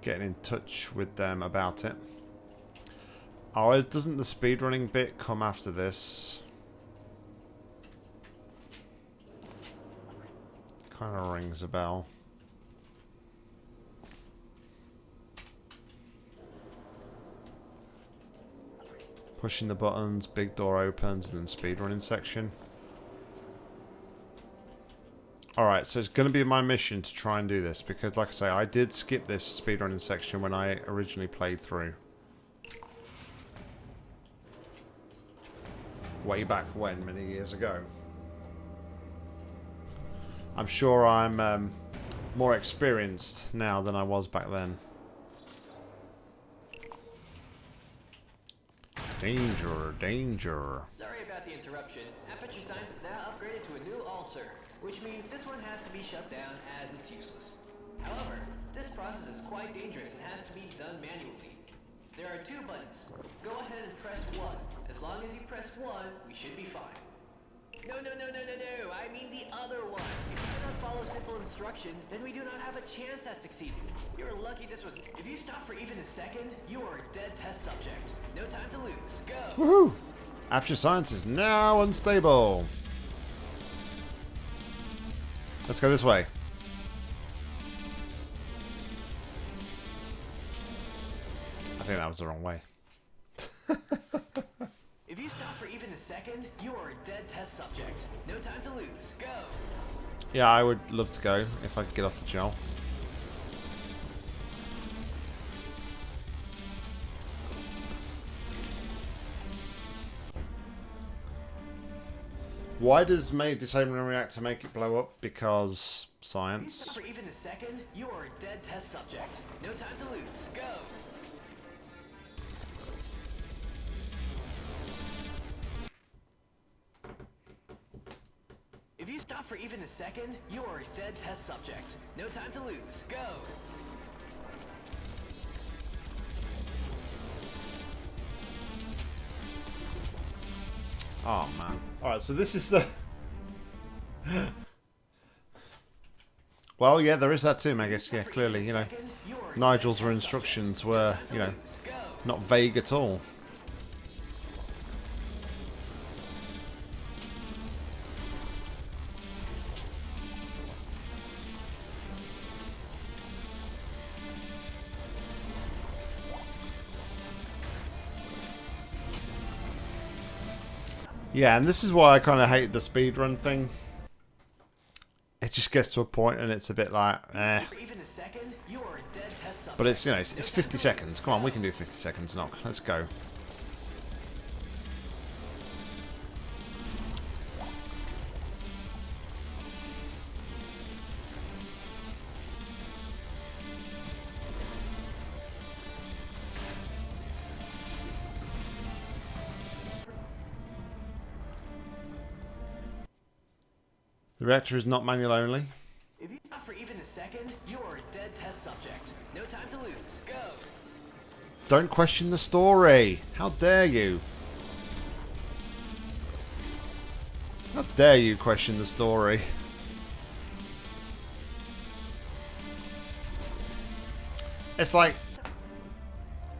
getting in touch with them about it. Oh, doesn't the speedrunning bit come after this? Kind of rings a bell. Pushing the buttons, big door opens, and then speedrunning section. Alright, so it's going to be my mission to try and do this, because like I say, I did skip this speedrunning section when I originally played through. Way back when, many years ago. I'm sure I'm um, more experienced now than I was back then. Danger, danger. Sorry about the interruption. Aperture Science is now upgraded to a new ulcer, which means this one has to be shut down as it's useless. However, this process is quite dangerous and has to be done manually. There are two buttons. Go ahead and press one. As long as you press one, we should be fine. No, no, no, no, no, no. I mean the other one. If you do not follow simple instructions, then we do not have a chance at succeeding. You're lucky this was. If you stop for even a second, you are a dead test subject. No time to lose. Go. Woohoo! Aperture Science is now unstable. Let's go this way. I think that was the wrong way. If you stop for a second, you are a dead test subject. No time to lose. Go. Yeah, I would love to go if I could get off the gel. Why does May disabling a reactor make it blow up? Because If you stop science. for even a second, you are a dead test subject. No time to lose. Go. If you stop for even a second, you are a dead test subject. No time to lose. Go. Oh man. Alright, so this is the. well, yeah, there is that too, I guess. Yeah, clearly, you know. Second, you are a Nigel's dead were test instructions were, you know, not vague at all. Yeah, and this is why I kind of hate the speedrun thing. It just gets to a point and it's a bit like, eh. Even a second, you are a dead test. But it's, you know, it's, it's 50 seconds. Come on, we can do 50 seconds, knock. Let's go. The reactor is not manual only. If you stop for even a second, you are a dead test subject. No time to lose. Go. Don't question the story. How dare you? How dare you question the story? It's like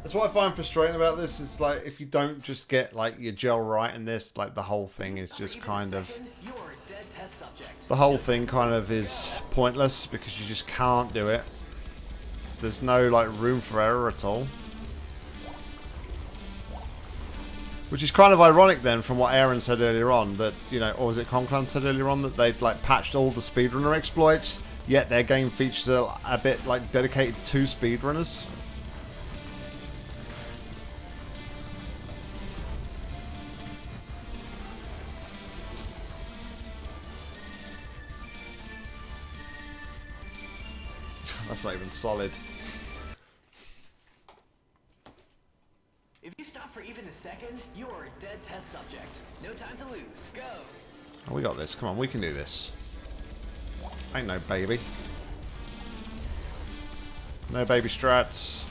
that's what I find frustrating about this. It's like if you don't just get like your gel right in this, like the whole thing is just kind of second, the whole thing kind of is pointless because you just can't do it. There's no like room for error at all. Which is kind of ironic then from what Aaron said earlier on that, you know, or was it Conclan said earlier on that they'd like patched all the speedrunner exploits, yet their game features a, a bit like dedicated to speedrunners. That's not even solid. If you stop for even a second, you are a dead test subject. No time to lose. Go. Oh, we got this. Come on, we can do this. Ain't no baby. No baby strats.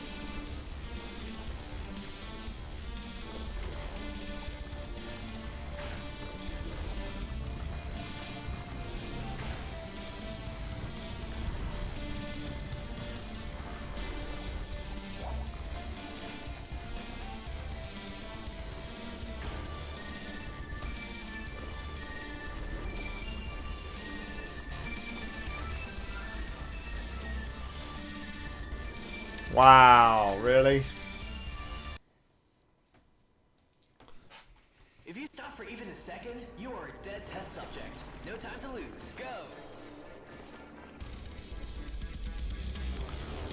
Wow, really? If you stop for even a second, you are a dead test subject. No time to lose. Go.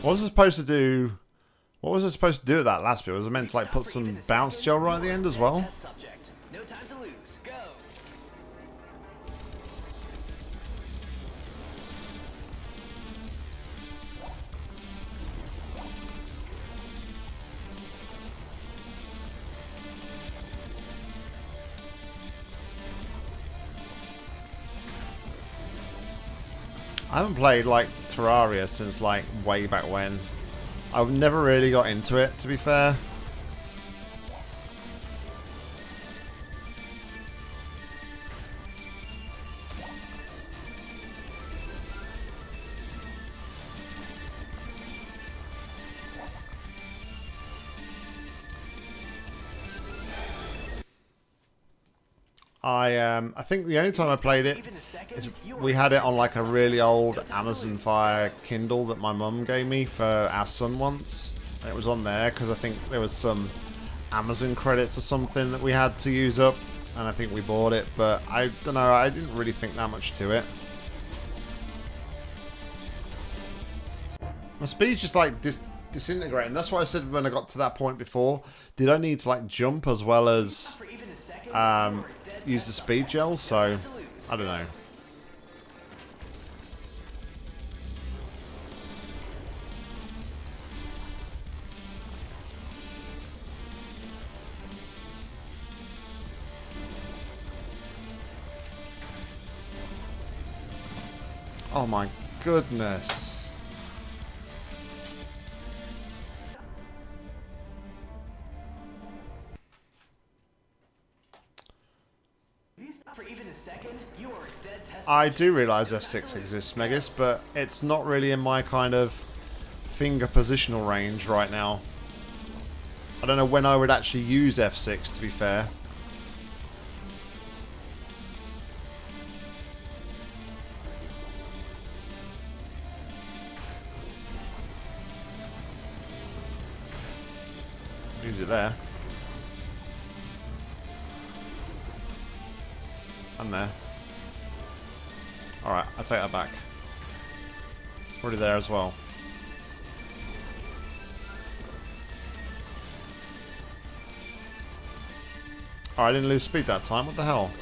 What was it supposed to do? What was it supposed to do at that last bit? Was it meant to like put some bounce gel right at the end as well? I haven't played like Terraria since like way back when. I've never really got into it, to be fair. I um I think the only time I played it is we had it on like a really old Amazon Fire Kindle that my mum gave me for our son once. And it was on there because I think there was some Amazon credits or something that we had to use up, and I think we bought it. But I don't know. I didn't really think that much to it. My speed's just like dis disintegrating. That's why I said when I got to that point before, did I need to like jump as well as um, use the speed gel? So I don't know. Oh my goodness. I do realise F6 exists, Megas, but it's not really in my kind of finger positional range right now. I don't know when I would actually use F6, to be fair. Use it there. I'm there. Take that back. Already there as well. Oh, I didn't lose speed that time. What the hell?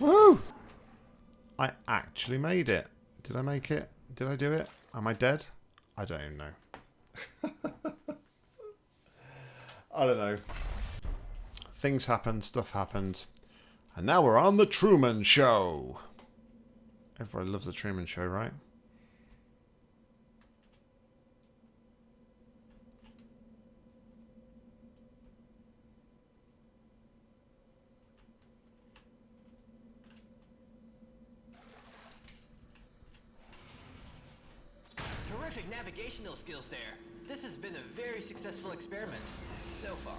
Woo! I actually made it. Did I make it? Did I do it? Am I dead? I don't even know. I don't know. Things happened, stuff happened. And now we're on The Truman Show. Everybody loves The Truman Show, right? Terrific navigational skills there. This has been a very successful experiment so far.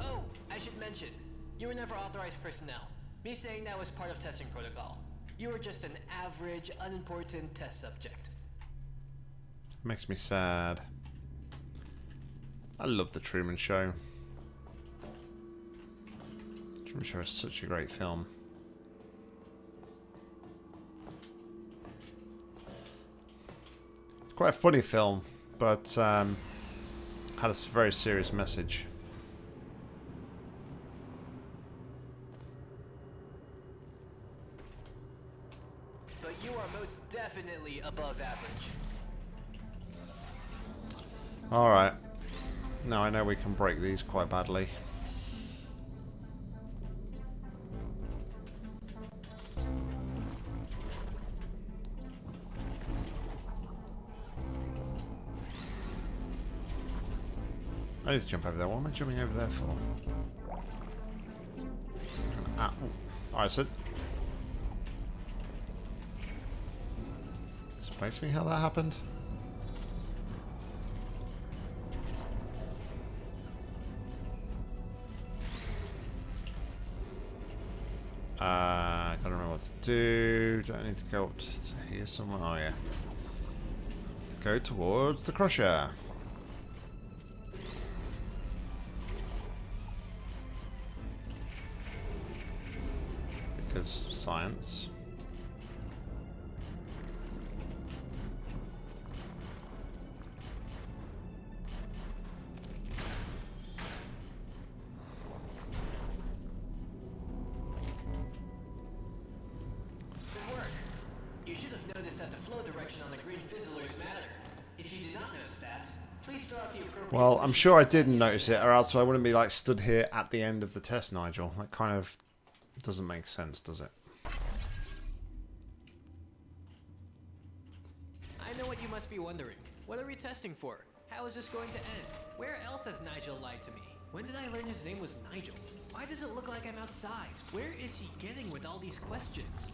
Oh, I should mention, you were never authorized personnel. Me saying that was part of testing protocol. You were just an average, unimportant test subject. Makes me sad. I love The Truman Show. Truman Show is such a great film. It's quite a funny film, but um, had a very serious message. But you are most definitely above average. Alright. Now I know we can break these quite badly. I need to jump over there. What am I jumping over there for? Ah. Alright, so... Explain to me how that happened. Uh, gotta remember what to do. Don't need to go up just here somewhere? Oh, yeah. Go towards the crusher. Because science. I'm sure I didn't notice it, or else I wouldn't be like stood here at the end of the test, Nigel. That kind of doesn't make sense, does it? I know what you must be wondering. What are we testing for? How is this going to end? Where else has Nigel lied to me? When did I learn his name was Nigel? Why does it look like I'm outside? Where is he getting with all these questions?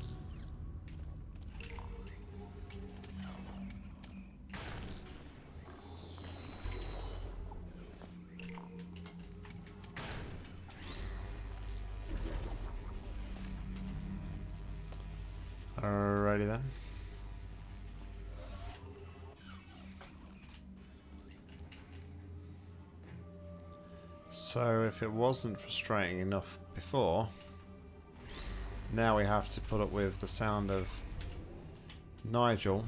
So if it wasn't frustrating enough before, now we have to put up with the sound of Nigel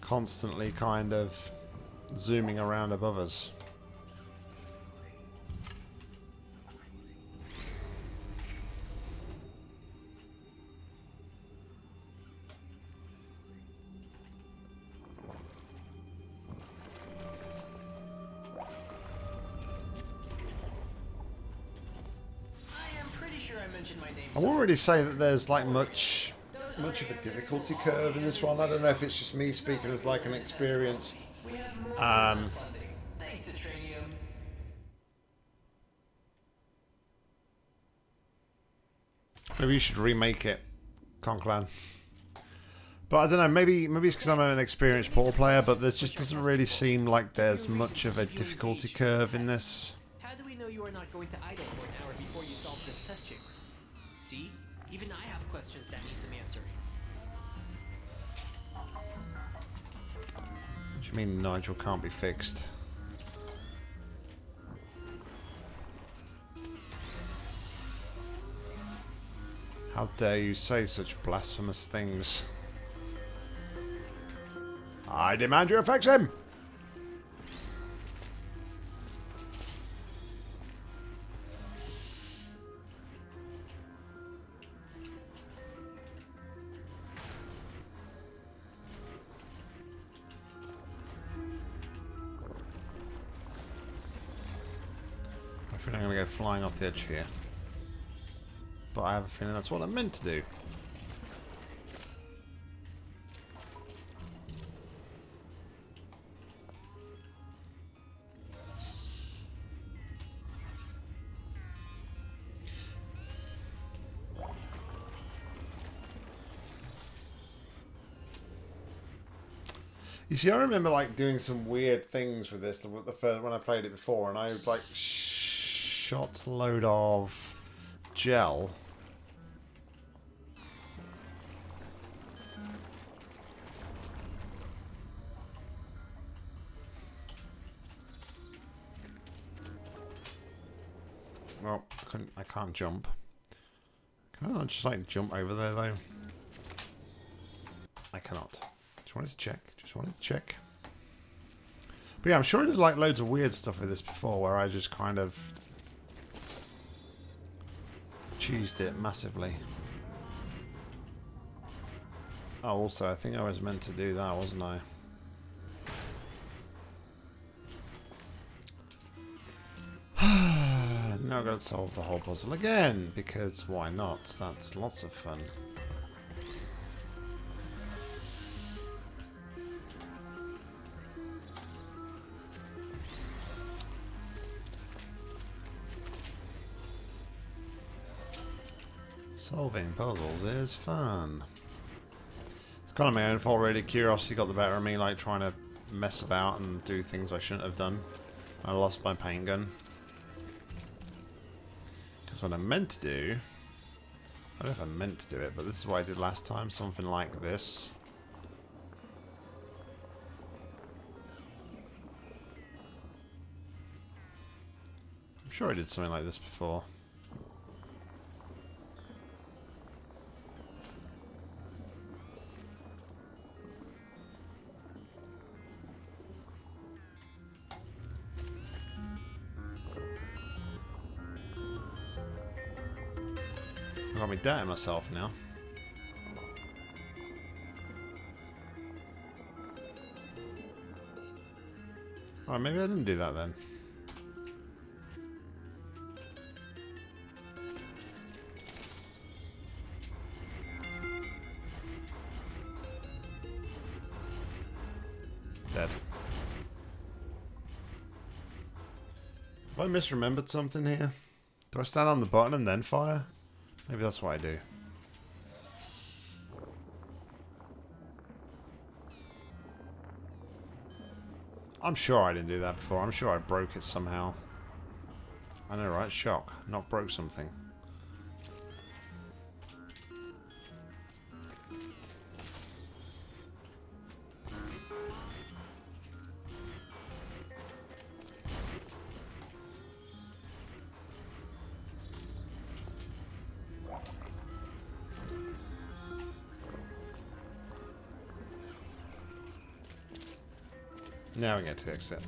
constantly kind of zooming around above us. Really say that there's like much much of a difficulty curve in this one. I don't know if it's just me speaking as like an experienced. Um. Maybe you should remake it, Conclan. But I don't know. Maybe maybe it's because I'm an experienced Portal player, but there just doesn't really seem like there's much of a difficulty curve in this. How do we know you are not going to idle for an hour before you solve this test chamber? See? Even I have questions that need some answering. What do you mean Nigel can't be fixed? How dare you say such blasphemous things? I demand you fix him! Flying off the edge here. But I have a feeling that's what I'm meant to do. You see, I remember like doing some weird things with this the, the first, when I played it before, and I like shot load of gel. Well, I, couldn't, I can't jump. Can I just like jump over there though? I cannot. Just wanted to check. Just wanted to check. But yeah, I'm sure I did like loads of weird stuff with this before where I just kind of cheesed it massively. Oh, also, I think I was meant to do that, wasn't I? now I've got to solve the whole puzzle again, because why not? That's lots of fun. Solving puzzles is fun. It's kind of my own fault, really. Curiosity got the better of me, like trying to mess about and do things I shouldn't have done. I lost my paint gun. Because what I meant to do... I don't know if I meant to do it, but this is what I did last time. Something like this. I'm sure I did something like this before. that myself now. Alright, maybe I didn't do that then. Dead. Have I misremembered something here? Do I stand on the button and then fire? Maybe that's what I do. I'm sure I didn't do that before. I'm sure I broke it somehow. I know, right? Shock. Not broke something. We get to the exit.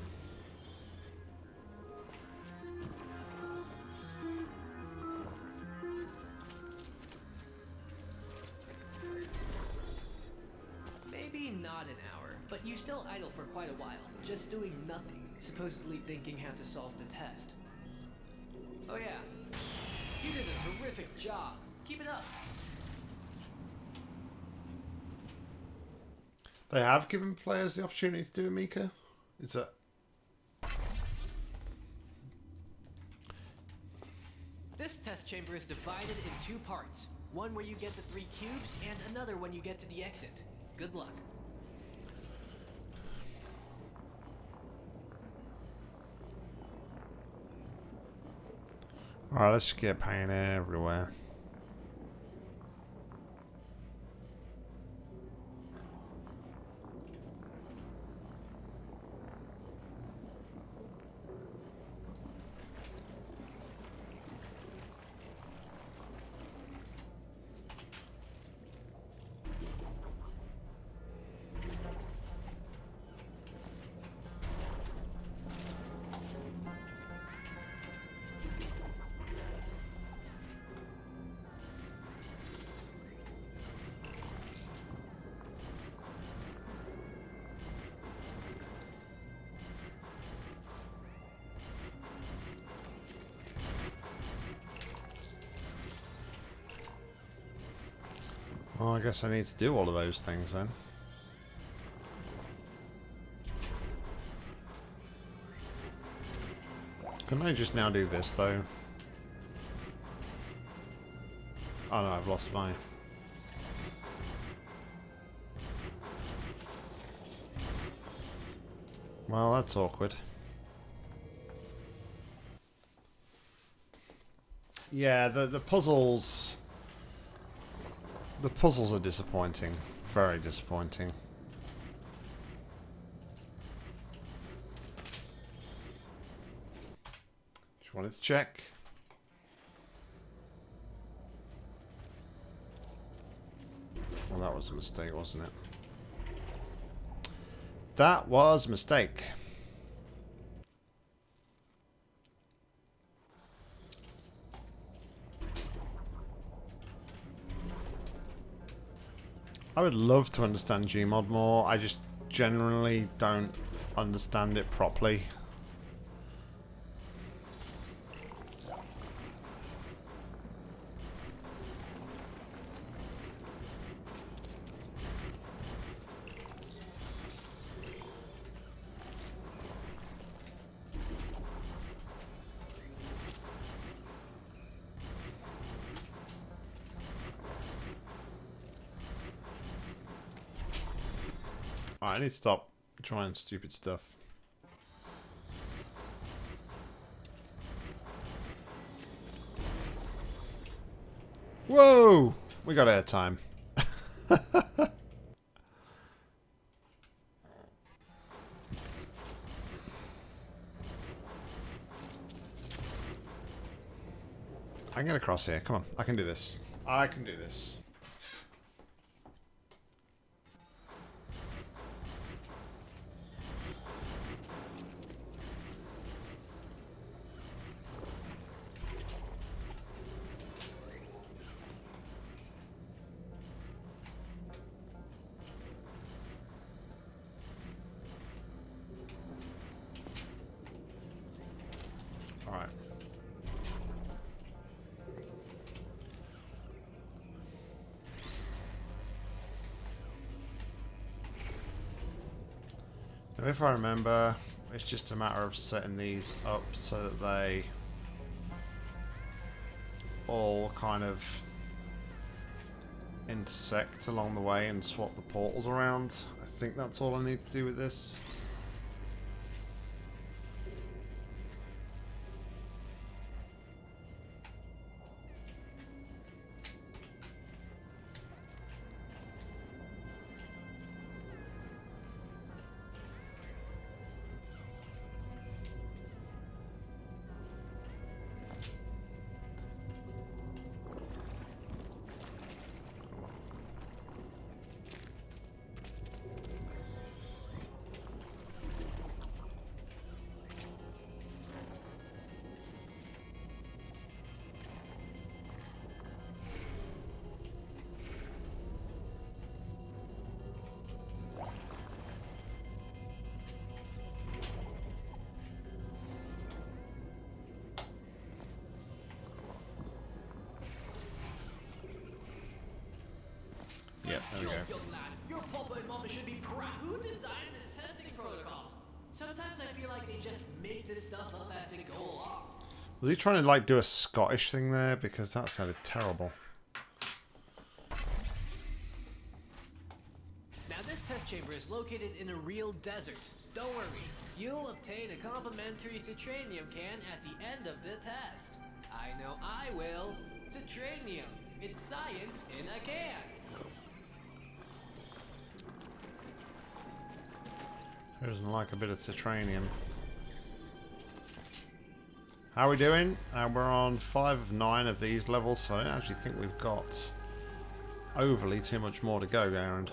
Maybe not an hour, but you still idle for quite a while, just doing nothing, supposedly thinking how to solve the test. Oh yeah, you did a terrific job. Keep it up. They have given players the opportunity to do a Mika? Is that... This test chamber is divided in two parts. One where you get the three cubes, and another when you get to the exit. Good luck. Alright, let's get paint everywhere. Well, I guess I need to do all of those things then. Couldn't I just now do this though? Oh no, I've lost my... Well, that's awkward. Yeah, the the puzzles the puzzles are disappointing. Very disappointing. Just wanted to check. Well, that was a mistake, wasn't it? That was a mistake. I would love to understand Gmod more. I just generally don't understand it properly. Alright, I need to stop trying stupid stuff. Whoa! We got air time. I can get across here. Come on. I can do this. I can do this. If I remember, it's just a matter of setting these up so that they all kind of intersect along the way and swap the portals around. I think that's all I need to do with this. Yep, there we Yo, go. young lad, your papa and mama should be proud. Who designed this testing protocol? Sometimes I feel like they just make this stuff up as they go along. Was he trying to like do a Scottish thing there? Because that sounded terrible. Now this test chamber is located in a real desert. Don't worry, you'll obtain a complimentary citranium can at the end of the test. I know I will. Citranium. It's science in a can. Who doesn't like a bit of citranium? How are we doing? Uh, we're on five of nine of these levels, so I don't actually think we've got overly too much more to go, Garand.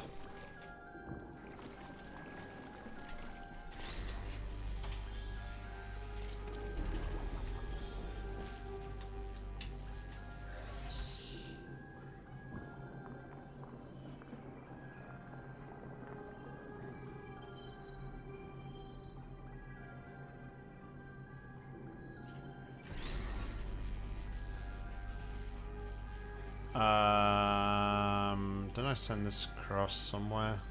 Send this across somewhere?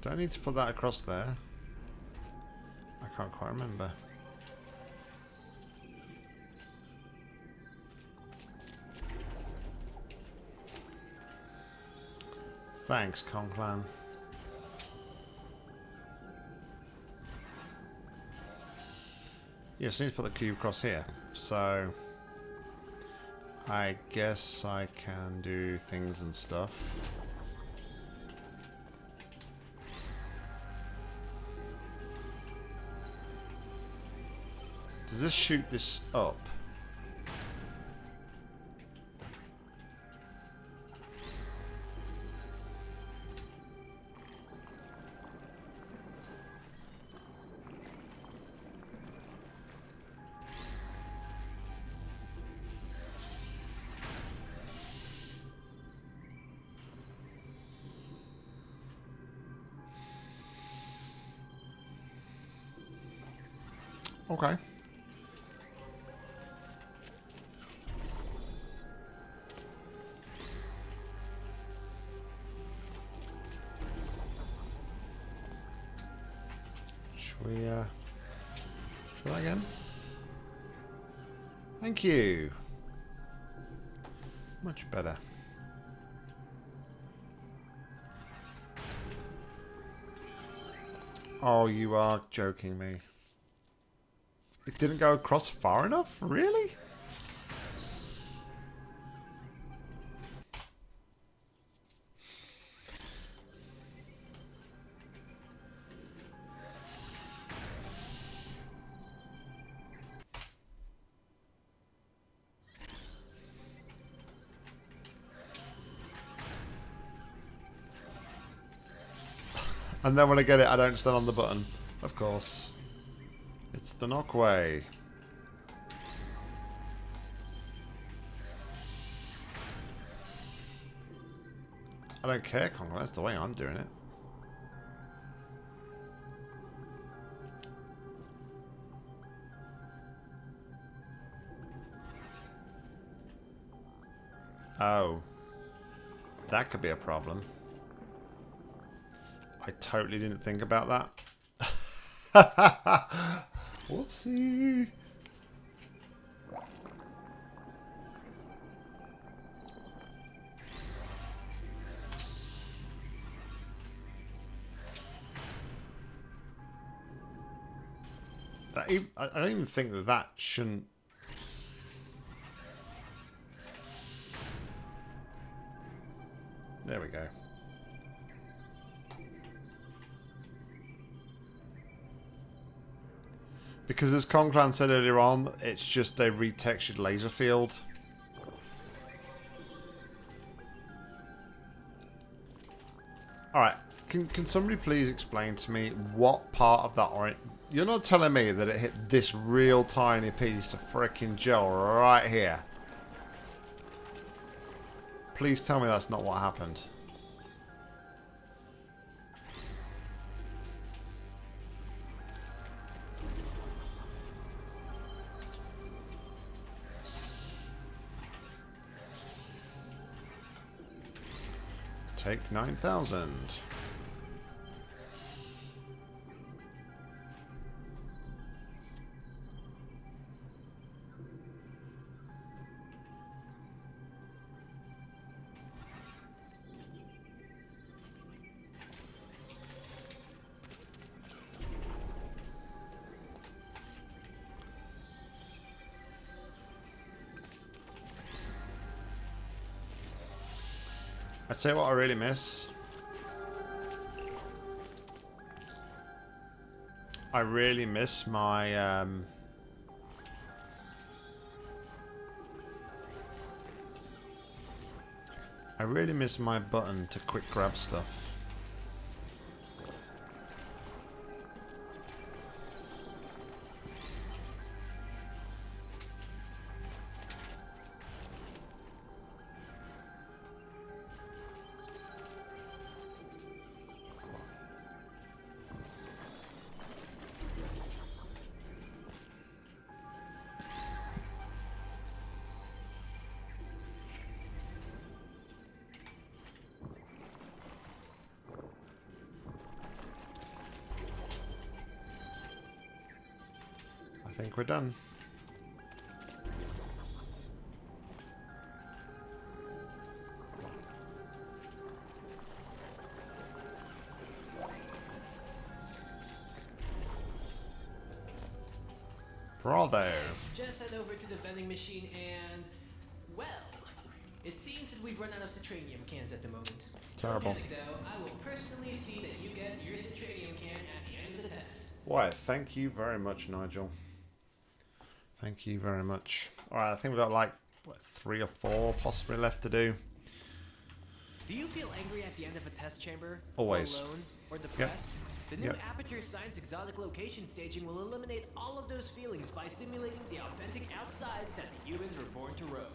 Do I need to put that across there? I can't quite remember. Thanks, Conclan. Yes, I need to put the cube across here. So, I guess I can do things and stuff. Does this shoot this up? You are joking me. It didn't go across far enough? Really? And then when I get it, I don't stand on the button. Of course. It's the knockway. I don't care, Congo. That's the way I'm doing it. Oh. That could be a problem. I totally didn't think about that. Whoopsie. That even, I I don't even think that that shouldn't. Because as Conclan said earlier on, it's just a retextured laser field. Alright, can, can somebody please explain to me what part of that orange... You're not telling me that it hit this real tiny piece of freaking gel right here. Please tell me that's not what happened. Take 9,000. I'd say what I really miss. I really miss my um, I really miss my button to quick grab stuff. Machine and, well, it seems that we've run out of citranium cans at the moment. Terrible. Panic though, I will personally see that you get your citranium can at the end of the test. Why, thank you very much, Nigel. Thank you very much. Alright, I think we've got like, what, three or four possibly left to do. Do you feel angry at the end of a test chamber? Always. Alone? Or depressed? The new Yep. Aperture Science exotic location staging will eliminate all of those feelings by simulating the authentic outsides that the humans were born to roam.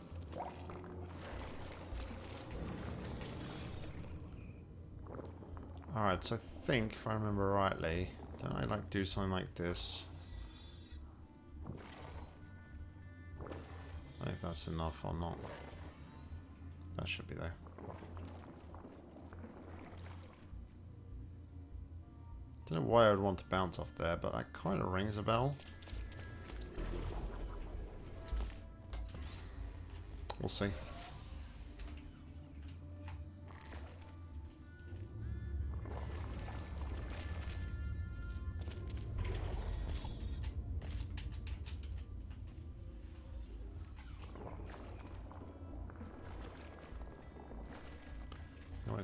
Alright, so I think, if I remember rightly, don't I like do something like this? I don't know if that's enough or not. That should be there. Don't know why I would want to bounce off there, but that kind of rings a bell. We'll see.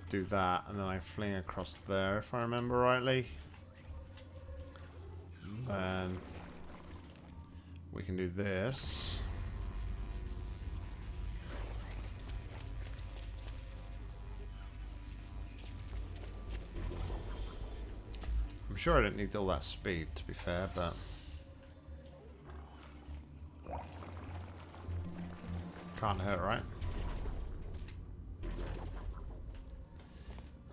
Do that, and then I fling across there, if I remember rightly. Then we can do this. I'm sure I didn't need all that speed, to be fair, but... Can't hurt, right?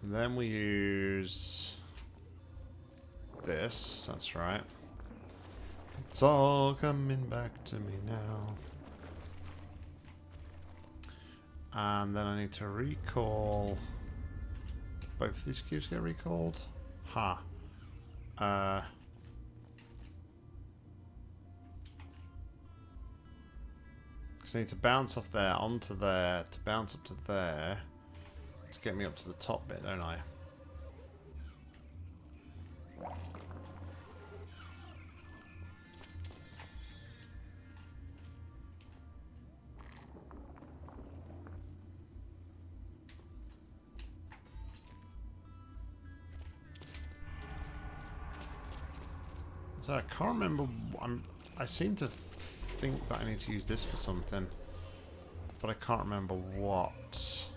And then we use this, that's right. It's all coming back to me now. And then I need to recall... Both of these cubes get recalled? Ha. Huh. Uh... Because I need to bounce off there onto there to bounce up to there to get me up to the top bit, don't I? So I can't remember. I'm. I seem to think that I need to use this for something, but I can't remember what.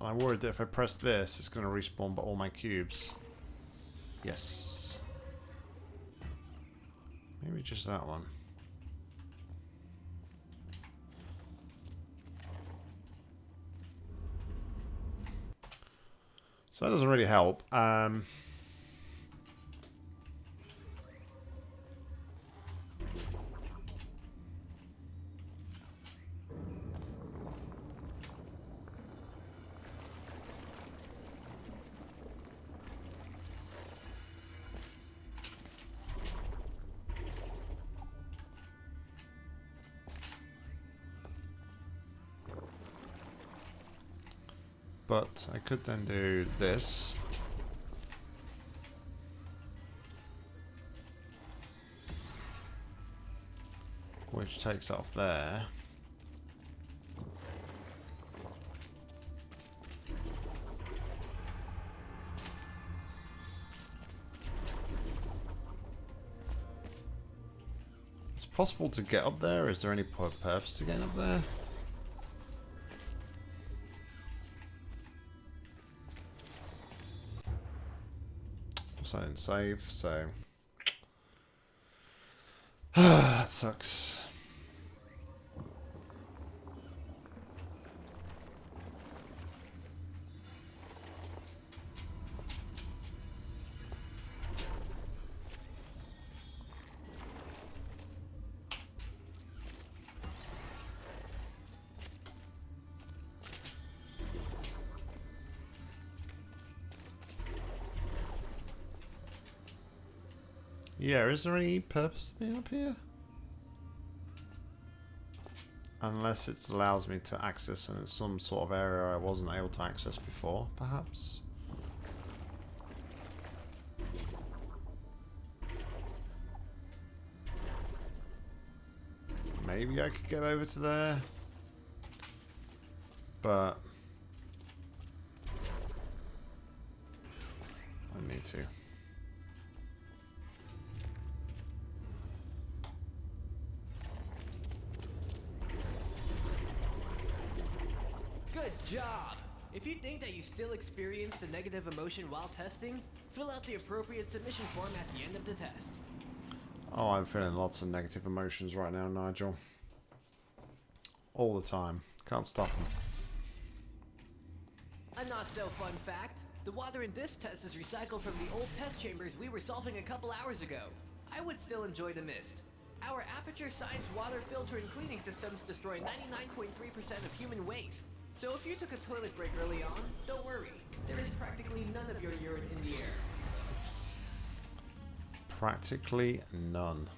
And I'm worried that if I press this, it's going to respawn but all my cubes. Yes. Maybe just that one. So that doesn't really help. Um, But I could then do this. Which takes off there. It's possible to get up there. Is there any purpose to getting up there? I didn't save, so... that sucks. Yeah, is there any purpose to being up here? Unless it allows me to access some sort of area I wasn't able to access before, perhaps? Maybe I could get over to there. But... I need to. Job! If you think that you still experienced a negative emotion while testing, fill out the appropriate submission form at the end of the test. Oh, I'm feeling lots of negative emotions right now, Nigel. All the time. Can't stop them. A not so fun fact. The water in this test is recycled from the old test chambers we were solving a couple hours ago. I would still enjoy the mist. Our Aperture Science water filter and cleaning systems destroy 99.3% of human waste, so if you took a toilet break early on, don't worry. There is practically none of your urine in the air. Practically none.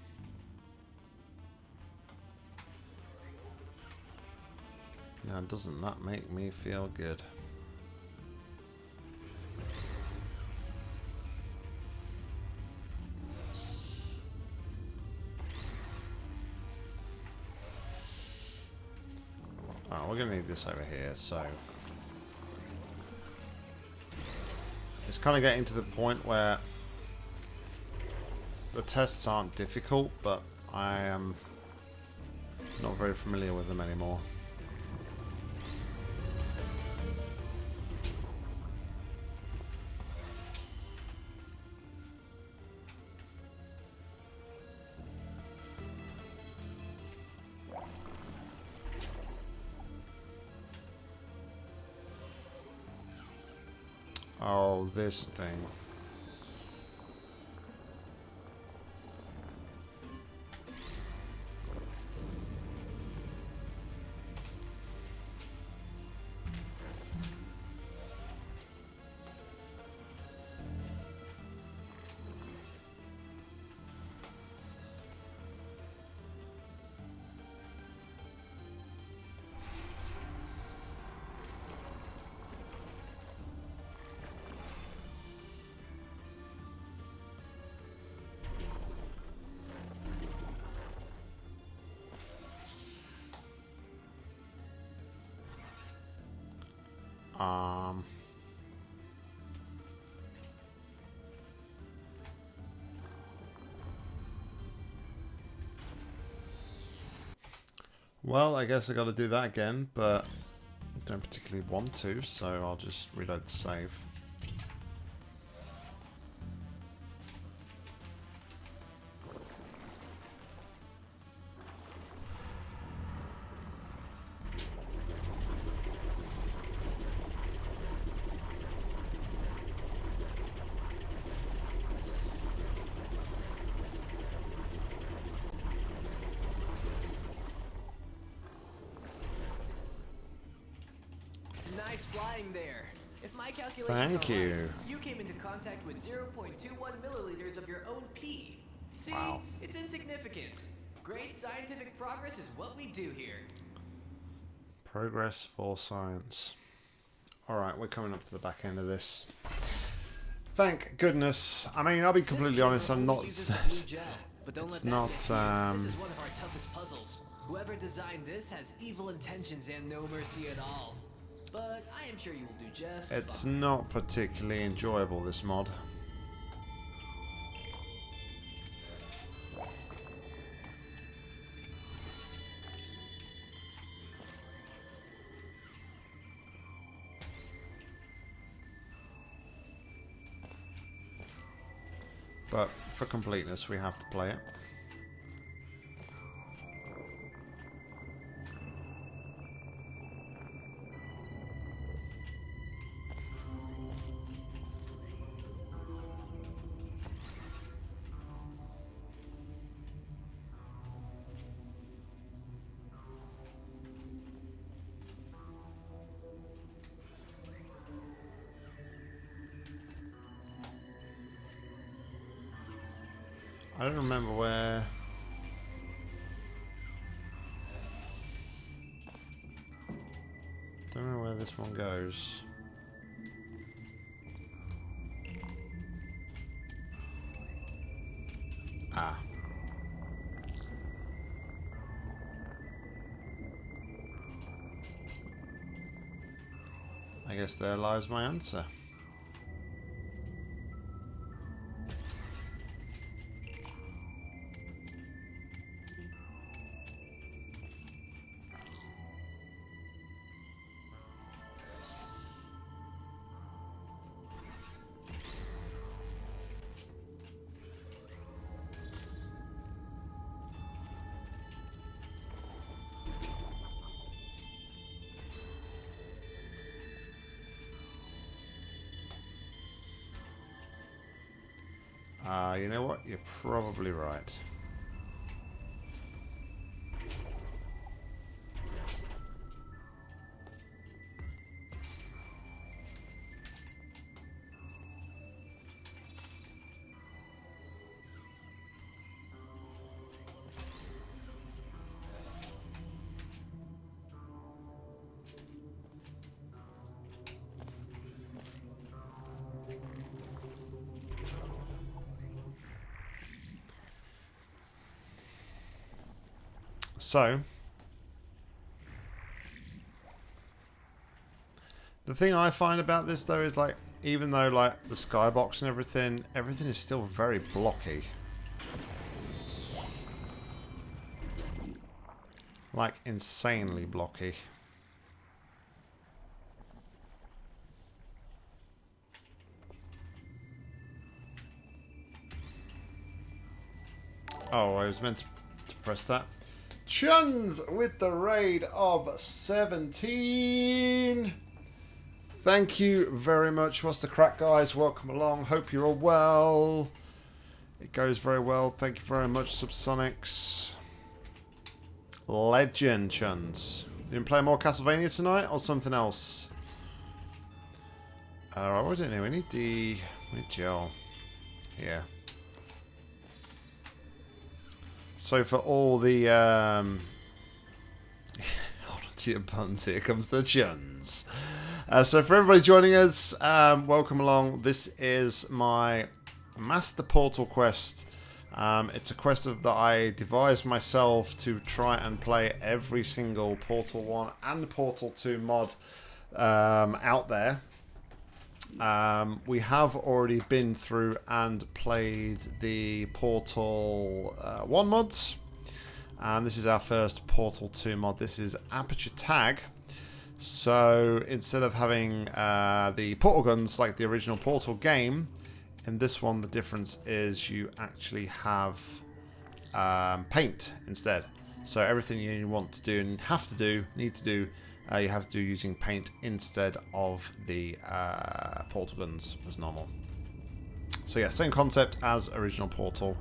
Now, doesn't that make me feel good? This over here, so... It's kind of getting to the point where the tests aren't difficult, but I am not very familiar with them anymore. This thing. Um... Well, I guess I got to do that again, but I don't particularly want to, so I'll just reload the save. Nice flying there. If my calculations Thank are right, you. you came into contact with 0.21 milliliters of your own pee. See, Wow. it's insignificant. Great scientific progress is what we do here. Progress for science. Alright, we're coming up to the back end of this. Thank goodness. I mean, I'll be completely honest, I'm not... uses blue gel, but don't it's let not, um, This is one of our toughest puzzles. Whoever designed this has evil intentions and no mercy at all. But I am sure you will do just It's fine. not particularly enjoyable, this mod. But for completeness, we have to play it. Guess there lies my answer. You're probably right. So, the thing I find about this though is like, even though like the skybox and everything, everything is still very blocky. Like insanely blocky. Oh, I was meant to, to press that. Chuns with the raid of 17. Thank you very much. What's the crack, guys? Welcome along. Hope you're all well. It goes very well. Thank you very much, Subsonics. Legend, Chuns. You been playing more Castlevania tonight or something else? Alright, uh, I don't know. We need the... We need gel. Yeah. So for all the um, your buns, here comes the chuns. Uh, so for everybody joining us, um, welcome along. This is my Master Portal quest. Um, it's a quest of, that I devised myself to try and play every single Portal 1 and Portal 2 mod um, out there. Um, we have already been through and played the Portal uh, 1 mods. And this is our first Portal 2 mod. This is Aperture Tag. So instead of having uh, the portal guns like the original Portal game, in this one the difference is you actually have um, paint instead. So everything you want to do and have to do, need to do, uh, you have to do using paint instead of the uh, portal guns as normal. So yeah, same concept as original Portal,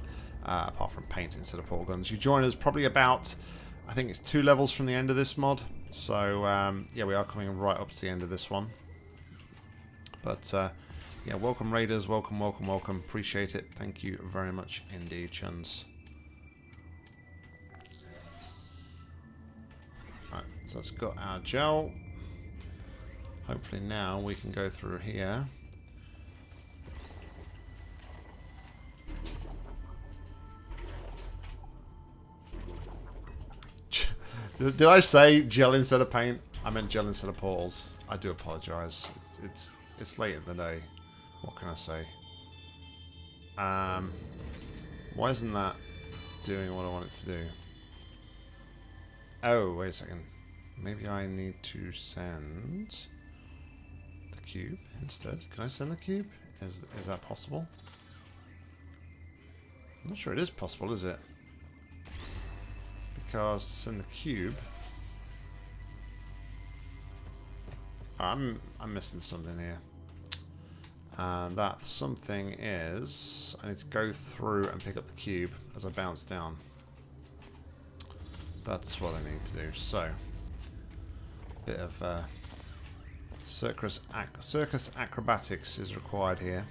uh, apart from paint instead of portal guns. You join us probably about, I think it's two levels from the end of this mod. So um, yeah, we are coming right up to the end of this one. But uh, yeah, welcome raiders, welcome, welcome, welcome. Appreciate it. Thank you very much indeed, chuns. So that's got our gel. Hopefully now we can go through here. Did I say gel instead of paint? I meant gel instead of portals. I do apologise. It's, it's it's late in the day. What can I say? Um, why isn't that doing what I want it to do? Oh, wait a second. Maybe I need to send the cube instead. Can I send the cube? Is is that possible? I'm not sure it is possible, is it? Because send the cube. I'm I'm missing something here. And that something is I need to go through and pick up the cube as I bounce down. That's what I need to do. So, bit of uh, circus ac circus acrobatics is required here.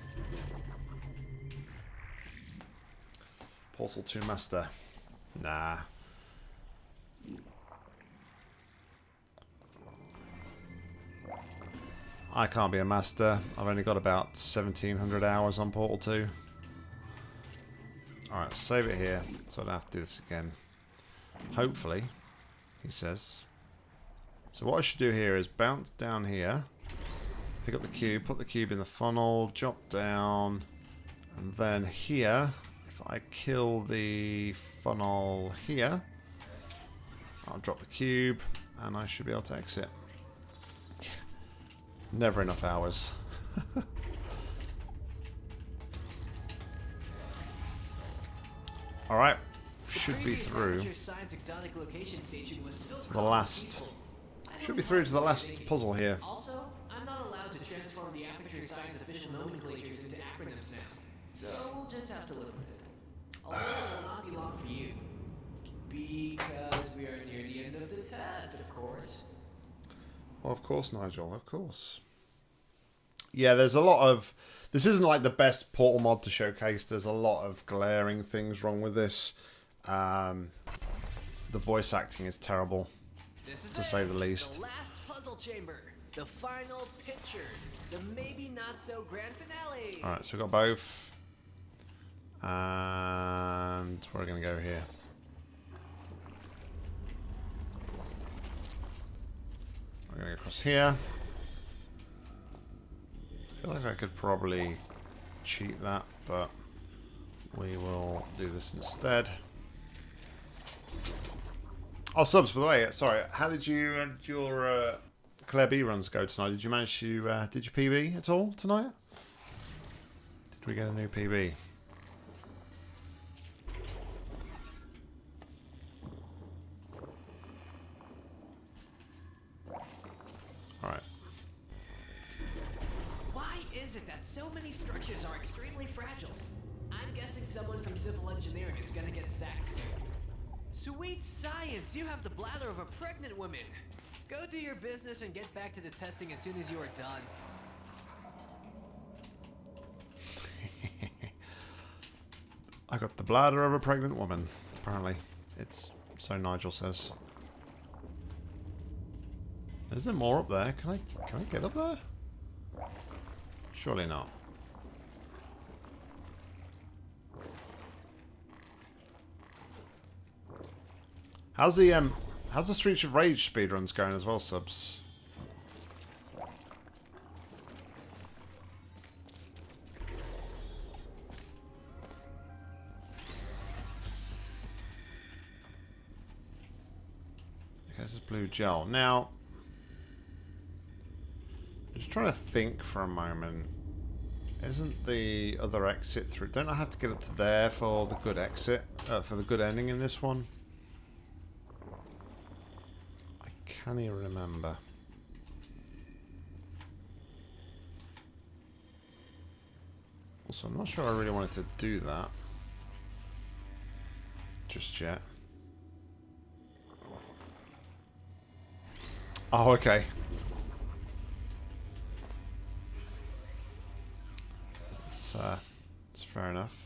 Portal 2 Master. Nah. I can't be a master. I've only got about 1700 hours on Portal 2. Alright, save it here so I don't have to do this again. Hopefully, he says. So what I should do here is bounce down here, pick up the cube, put the cube in the funnel, drop down, and then here, if I kill the funnel here, I'll drop the cube, and I should be able to exit. Never enough hours. Alright, should be through to the last. Should be through to the last puzzle here. Also, I'm not allowed to transform the Aperture Science official nomenclatures into acronyms now. So we'll just have to live with it. Although it will not be long for you. Because we are near the end of the test, of course. Well, of course, Nigel, of course. Yeah, there's a lot of. This isn't like the best Portal mod to showcase. There's a lot of glaring things wrong with this. Um, the voice acting is terrible, to say the least. The last puzzle chamber. The final picture. The maybe not so grand finale. Alright, so we've got both. And we're going to go here. We're going to go across here. I feel like I could probably cheat that, but we will do this instead. Oh, subs, by the way, sorry, how did you, did your uh, Claire B runs go tonight? Did you manage to, uh, did you PB at all tonight? Did we get a new PB? Alright. Why is it that so many structures are extremely fragile? I'm guessing someone from civil engineering is gonna get sacked soon. Sweet science! You have the bladder of a pregnant woman! Go do your business and get back to the testing as soon as you are done. I got the bladder of a pregnant woman, apparently. It's so Nigel says. Is there more up there? Can I can I get up there? Surely not. How's the um how's the Streets of Rage speedruns going as well, subs? Okay, this is blue gel. Now I'm just trying to think for a moment. Isn't the other exit through? Don't I have to get up to there for the good exit, uh, for the good ending in this one? Can't even remember. Also, I'm not sure I really wanted to do that. Just yet. Oh, okay. Uh, it's fair enough.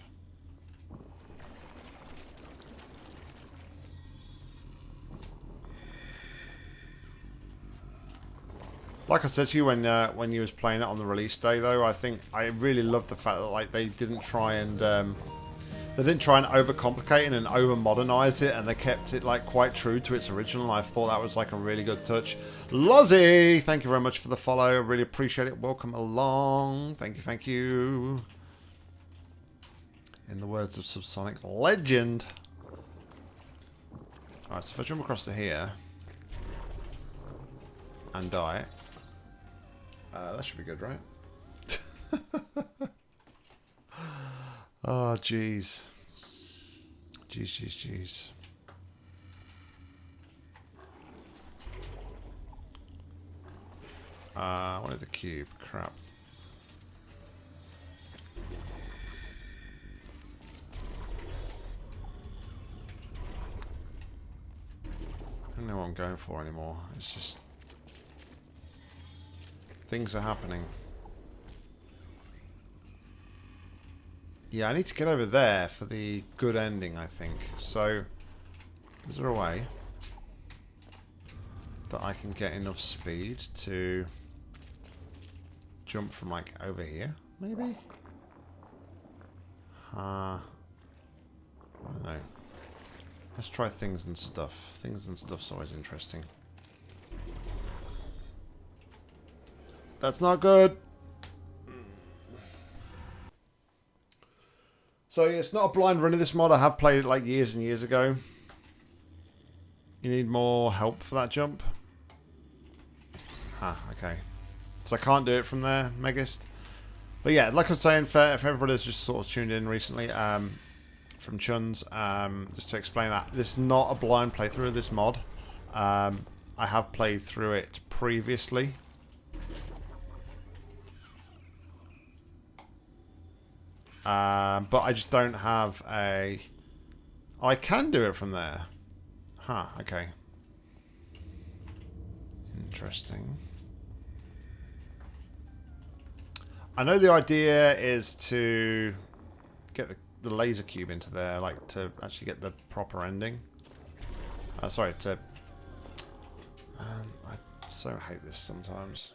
Like I said to you when uh, when you was playing it on the release day, though, I think I really loved the fact that like they didn't try and um, they didn't try and overcomplicate it and over modernize it, and they kept it like quite true to its original. I thought that was like a really good touch. Lozzie, thank you very much for the follow. Really appreciate it. Welcome along. Thank you, thank you. In the words of Subsonic Legend. Alright, so if I jump across to here and die, that should be good, right? oh, jeez. Jeez, jeez, jeez. Uh, I wanted the cube. Crap. I don't know what I'm going for anymore. It's just... Things are happening. Yeah, I need to get over there for the good ending, I think. So, is there a way that I can get enough speed to jump from, like, over here, maybe? Uh, I don't know. Let's try things and stuff. Things and stuff's always interesting. That's not good. So yeah, it's not a blind run of this mod. I have played it like years and years ago. You need more help for that jump. Ah, okay. So I can't do it from there, Megist. But yeah, like I was saying, for, for everybody that's just sort of tuned in recently, um, from Chuns, um, just to explain that, this is not a blind playthrough of this mod. Um, I have played through it previously. Um, but I just don't have a... I can do it from there. Huh, okay. Interesting. I know the idea is to get the, the laser cube into there, like to actually get the proper ending. Uh, sorry, to... Man, I so hate this sometimes.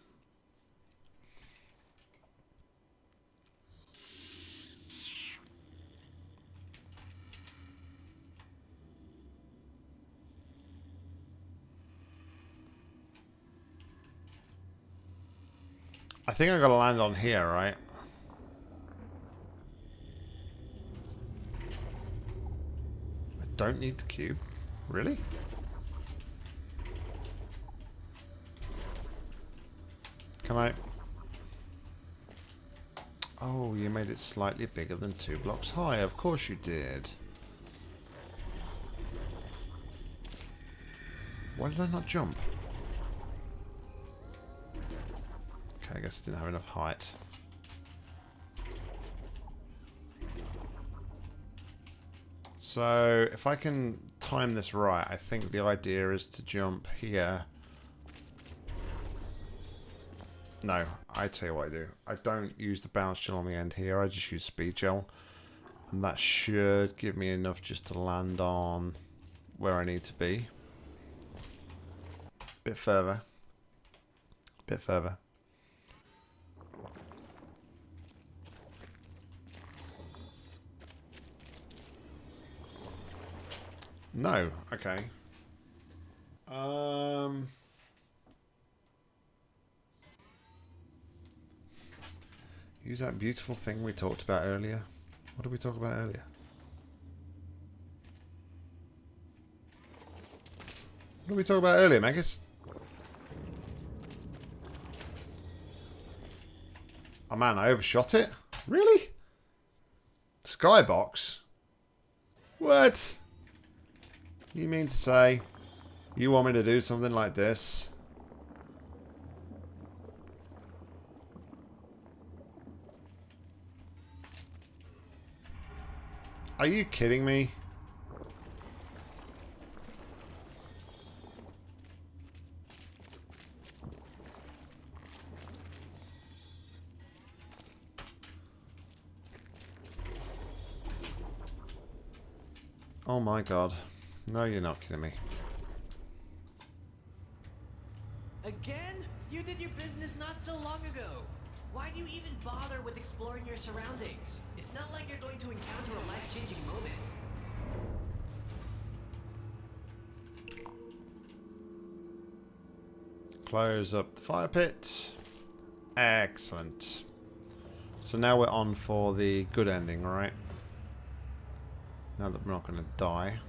I think I gotta land on here, right? I don't need the cube. Really? Come out. Oh, you made it slightly bigger than two blocks high. Of course you did. Why did I not jump? Okay, I guess didn't have enough height. So, if I can time this right, I think the idea is to jump here. No, I tell you what I do. I don't use the bounce gel on the end here, I just use speed gel. And that should give me enough just to land on where I need to be. A Bit further. A Bit further. No. Okay. Um. Use that beautiful thing we talked about earlier. What did we talk about earlier? What did we talk about earlier, Megas? Oh man, I overshot it? Really? Skybox? What? You mean to say you want me to do something like this? Are you kidding me? Oh my god. No, you're not kidding me. Again? You did your business not so long ago. Why do you even bother with exploring your surroundings? It's not like you're going to encounter a life-changing moment. Close up the fire pit. Excellent. So now we're on for the good ending, right? Now that we're not going to die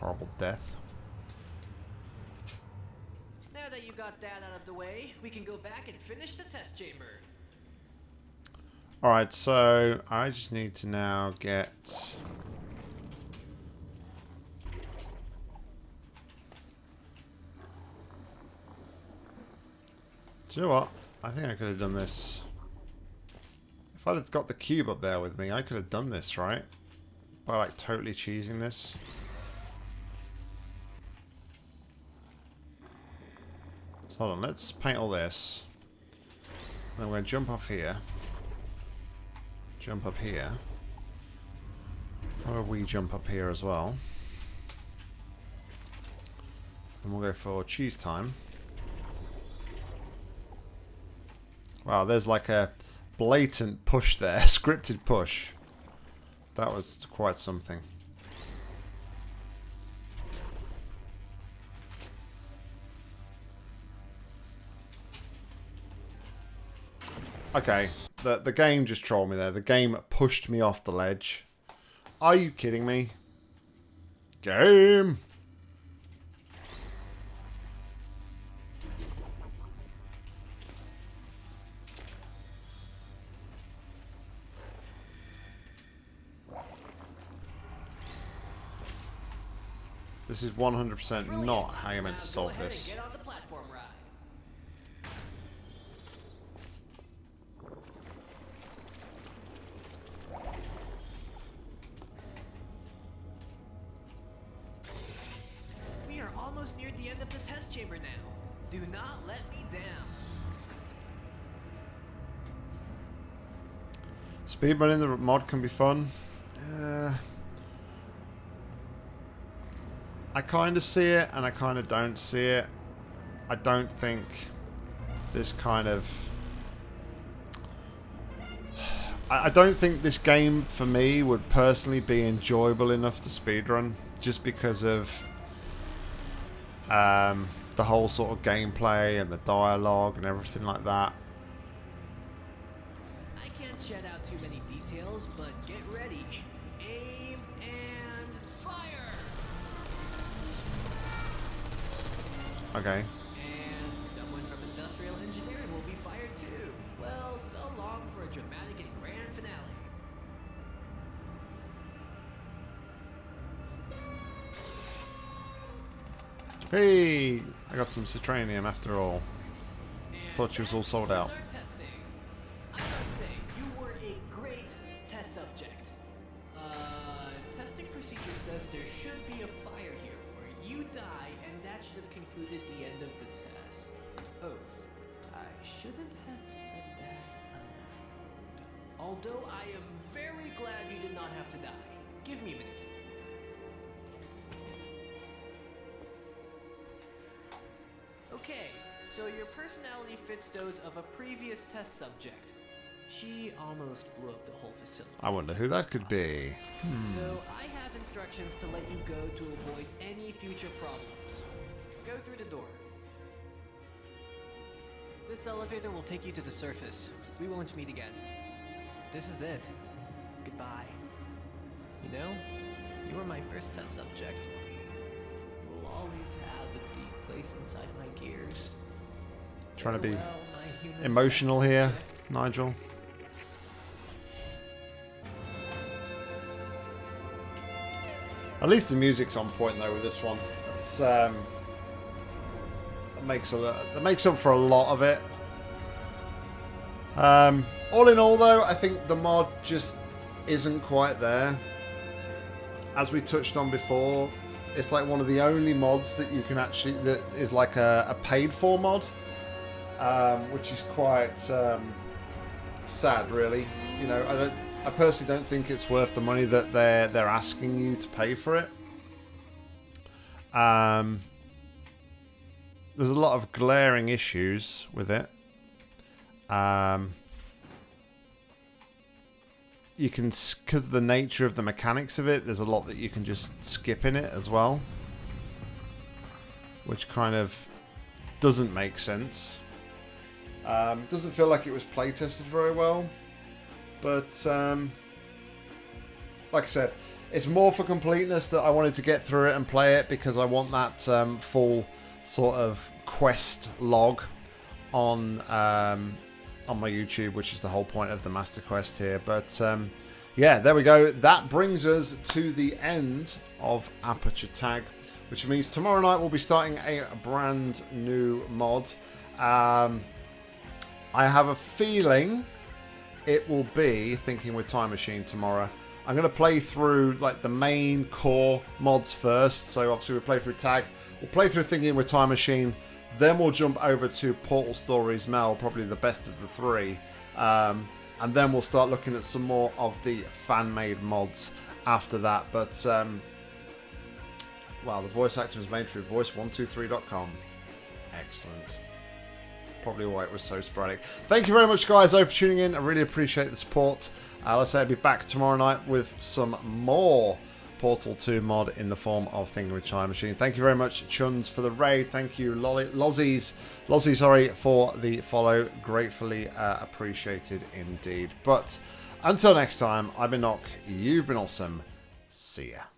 horrible death. Now that you got that out of the way, we can go back and finish the test chamber. Alright, so I just need to now get... Do you know what? I think I could have done this. If I'd have got the cube up there with me, I could have done this, right? By like totally cheesing this. Hold on, let's paint all this. Then we're going to jump off here. Jump up here. How about we jump up here as well? And we'll go for cheese time. Wow, there's like a blatant push there, scripted push. That was quite something. Okay, the the game just trolled me there. The game pushed me off the ledge. Are you kidding me? Game. This is 100% not how you're meant to solve this. Chamber now. Do not let me down. Speedrunning the mod can be fun. Uh, I kind of see it and I kind of don't see it. I don't think this kind of... I I don't think this game for me would personally be enjoyable enough to speedrun just because of um, the whole sort of gameplay and the dialogue and everything like that. I can't shed out too many details, but get ready. Aim and fire! Okay. And someone from industrial engineering will be fired too. Well, so long for a dramatic and grand finale. Hey, I got some citranium after all. Thought she was all sold out. testing. I must say, you were a great test subject. Testing procedure says there should be a fire here where you die, and that should have concluded the end of the test. I shouldn't have said that. Although I am very glad you did not have to die. Give me a minute. Okay, so your personality fits those of a previous test subject. She almost blew up the whole facility. I wonder who that could be. Hmm. So I have instructions to let you go to avoid any future problems. Go through the door. This elevator will take you to the surface. We won't meet again. This is it. Goodbye. You know, you were my first test subject. We'll always have place inside my gears. Trying to be human emotional here. Nigel. At least the music's on point though with this one. It's um, it makes a it makes up for a lot of it. Um, all in all, though, I think the mod just isn't quite there. As we touched on before, it's like one of the only mods that you can actually that is like a, a paid for mod, um, which is quite um, sad, really. You know, I don't. I personally don't think it's worth the money that they're they're asking you to pay for it. Um, there's a lot of glaring issues with it. Um, you can, because of the nature of the mechanics of it, there's a lot that you can just skip in it as well, which kind of doesn't make sense. Um, doesn't feel like it was play tested very well, but um, like I said, it's more for completeness that I wanted to get through it and play it because I want that um, full sort of quest log on um, on my YouTube, which is the whole point of the Master Quest here. But um, yeah, there we go. That brings us to the end of Aperture Tag, which means tomorrow night we'll be starting a brand new mod. Um, I have a feeling it will be Thinking with Time Machine tomorrow. I'm going to play through like the main core mods first. So obviously we play through Tag. We'll play through Thinking with Time Machine. Then we'll jump over to Portal Stories Mel, probably the best of the three. Um, and then we'll start looking at some more of the fan-made mods after that. But, um, well, the voice actor was made through voice123.com. Excellent probably why it was so sporadic. Thank you very much, guys, though, for tuning in. I really appreciate the support. Uh, let's say I'll be back tomorrow night with some more Portal 2 mod in the form of Thinking with Time Machine. Thank you very much, Chuns, for the raid. Thank you, Lolly, Lozzies, Lozzie, sorry, for the follow. Gratefully uh, appreciated indeed. But until next time, I've been Nock. You've been awesome. See ya.